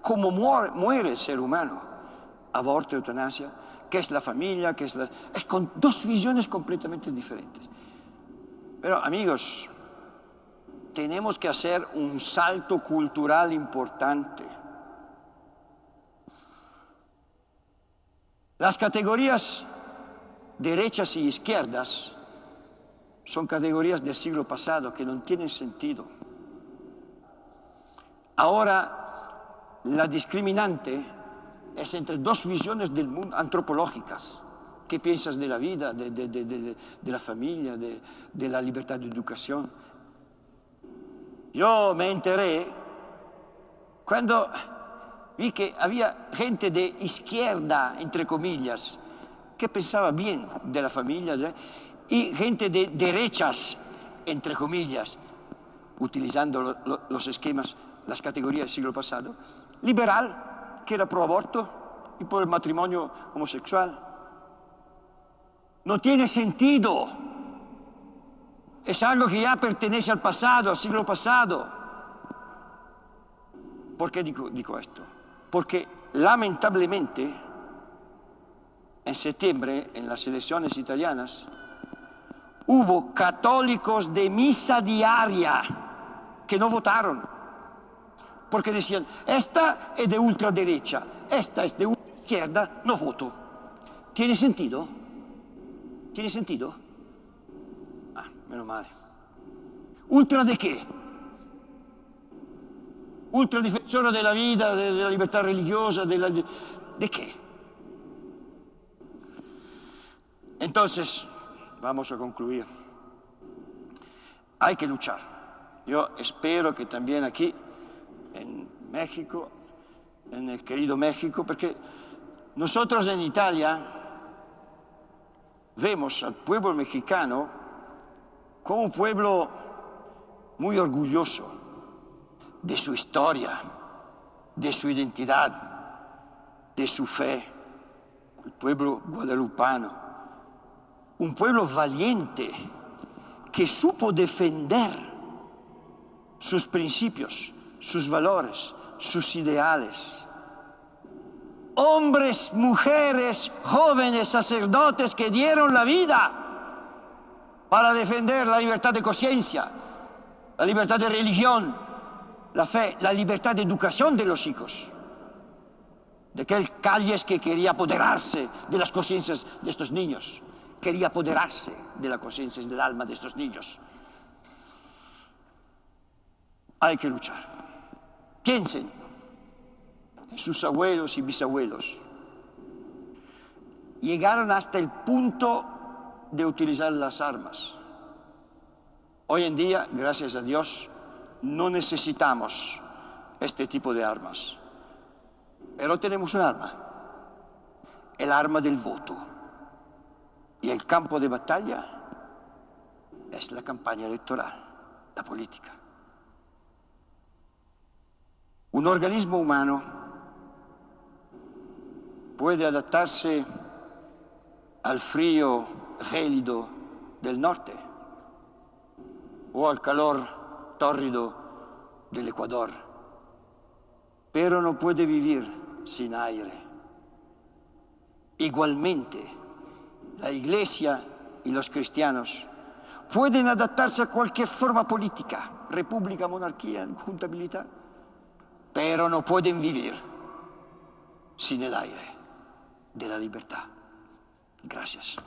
cómo muere, el ser humano, aborto, eutanasia, qué es la familia, qué es la... Es con dos visiones completamente diferentes. Pero amigos, tenemos que hacer un salto cultural importante. Las categorías derechas y izquierdas son categorías del siglo pasado que no tienen sentido. Ahora la discriminante es entre dos visiones del mundo antropológicas. ¿Qué piensas de la vida, de, la familia, de, la libertad de educación? Yo me enteré cuando vi que había gente de izquierda, entre comillas, que pensaba bien de la familia, y gente de derechas, entre comillas, utilizando los esquemas las categorías del siglo pasado, liberal, que era pro aborto y por el matrimonio homosexual. No tiene sentido. Es algo que ya pertenece al pasado, al siglo pasado. ¿Por qué digo, esto? Porque lamentablemente en septiembre, en las elecciones italianas, hubo católicos de misa diaria que no votaron porque decían, esta es de ultraderecha, esta es de izquierda, no voto. ¿Tiene sentido? ¿Tiene sentido? Ah, menos mal. ¿Ultra de qué? Ultradefensora de la vida, de, la libertad religiosa, de, la, de qué? Entonces, vamos a concluir. Hay que luchar. Yo espero que también aquí en México, en el querido México, porque nosotros en Italia vemos al pueblo mexicano como un pueblo muy orgulloso de su historia, de su identidad, de su fe, el pueblo guadalupano, un pueblo valiente que supo defender sus principios, sus valores, sus ideales. Hombres, mujeres, jóvenes, sacerdotes que dieron la vida para defender la libertad de conciencia, la libertad de religión, la fe, la libertad de educación de los hijos. De aquel Calles que quería apoderarse de las conciencias de estos niños, quería apoderarse de las conciencias del alma de estos niños. Hay que luchar. Piensen en sus abuelos y bisabuelos. Llegaron hasta el punto de utilizar las armas. Hoy en día, gracias a Dios, no necesitamos este tipo de armas. Pero tenemos un arma, el arma del voto. Y el campo de batalla es la campaña electoral, la política. Un organismo humano puede adaptarse al frío gélido del norte o al calor tórrido del Ecuador, pero no puede vivir sin aire. Igualmente, la Iglesia y los cristianos pueden adaptarse a cualquier forma política, república, monarquía, junta militar, pero no pueden vivir sin el aire de la libertad. Gracias.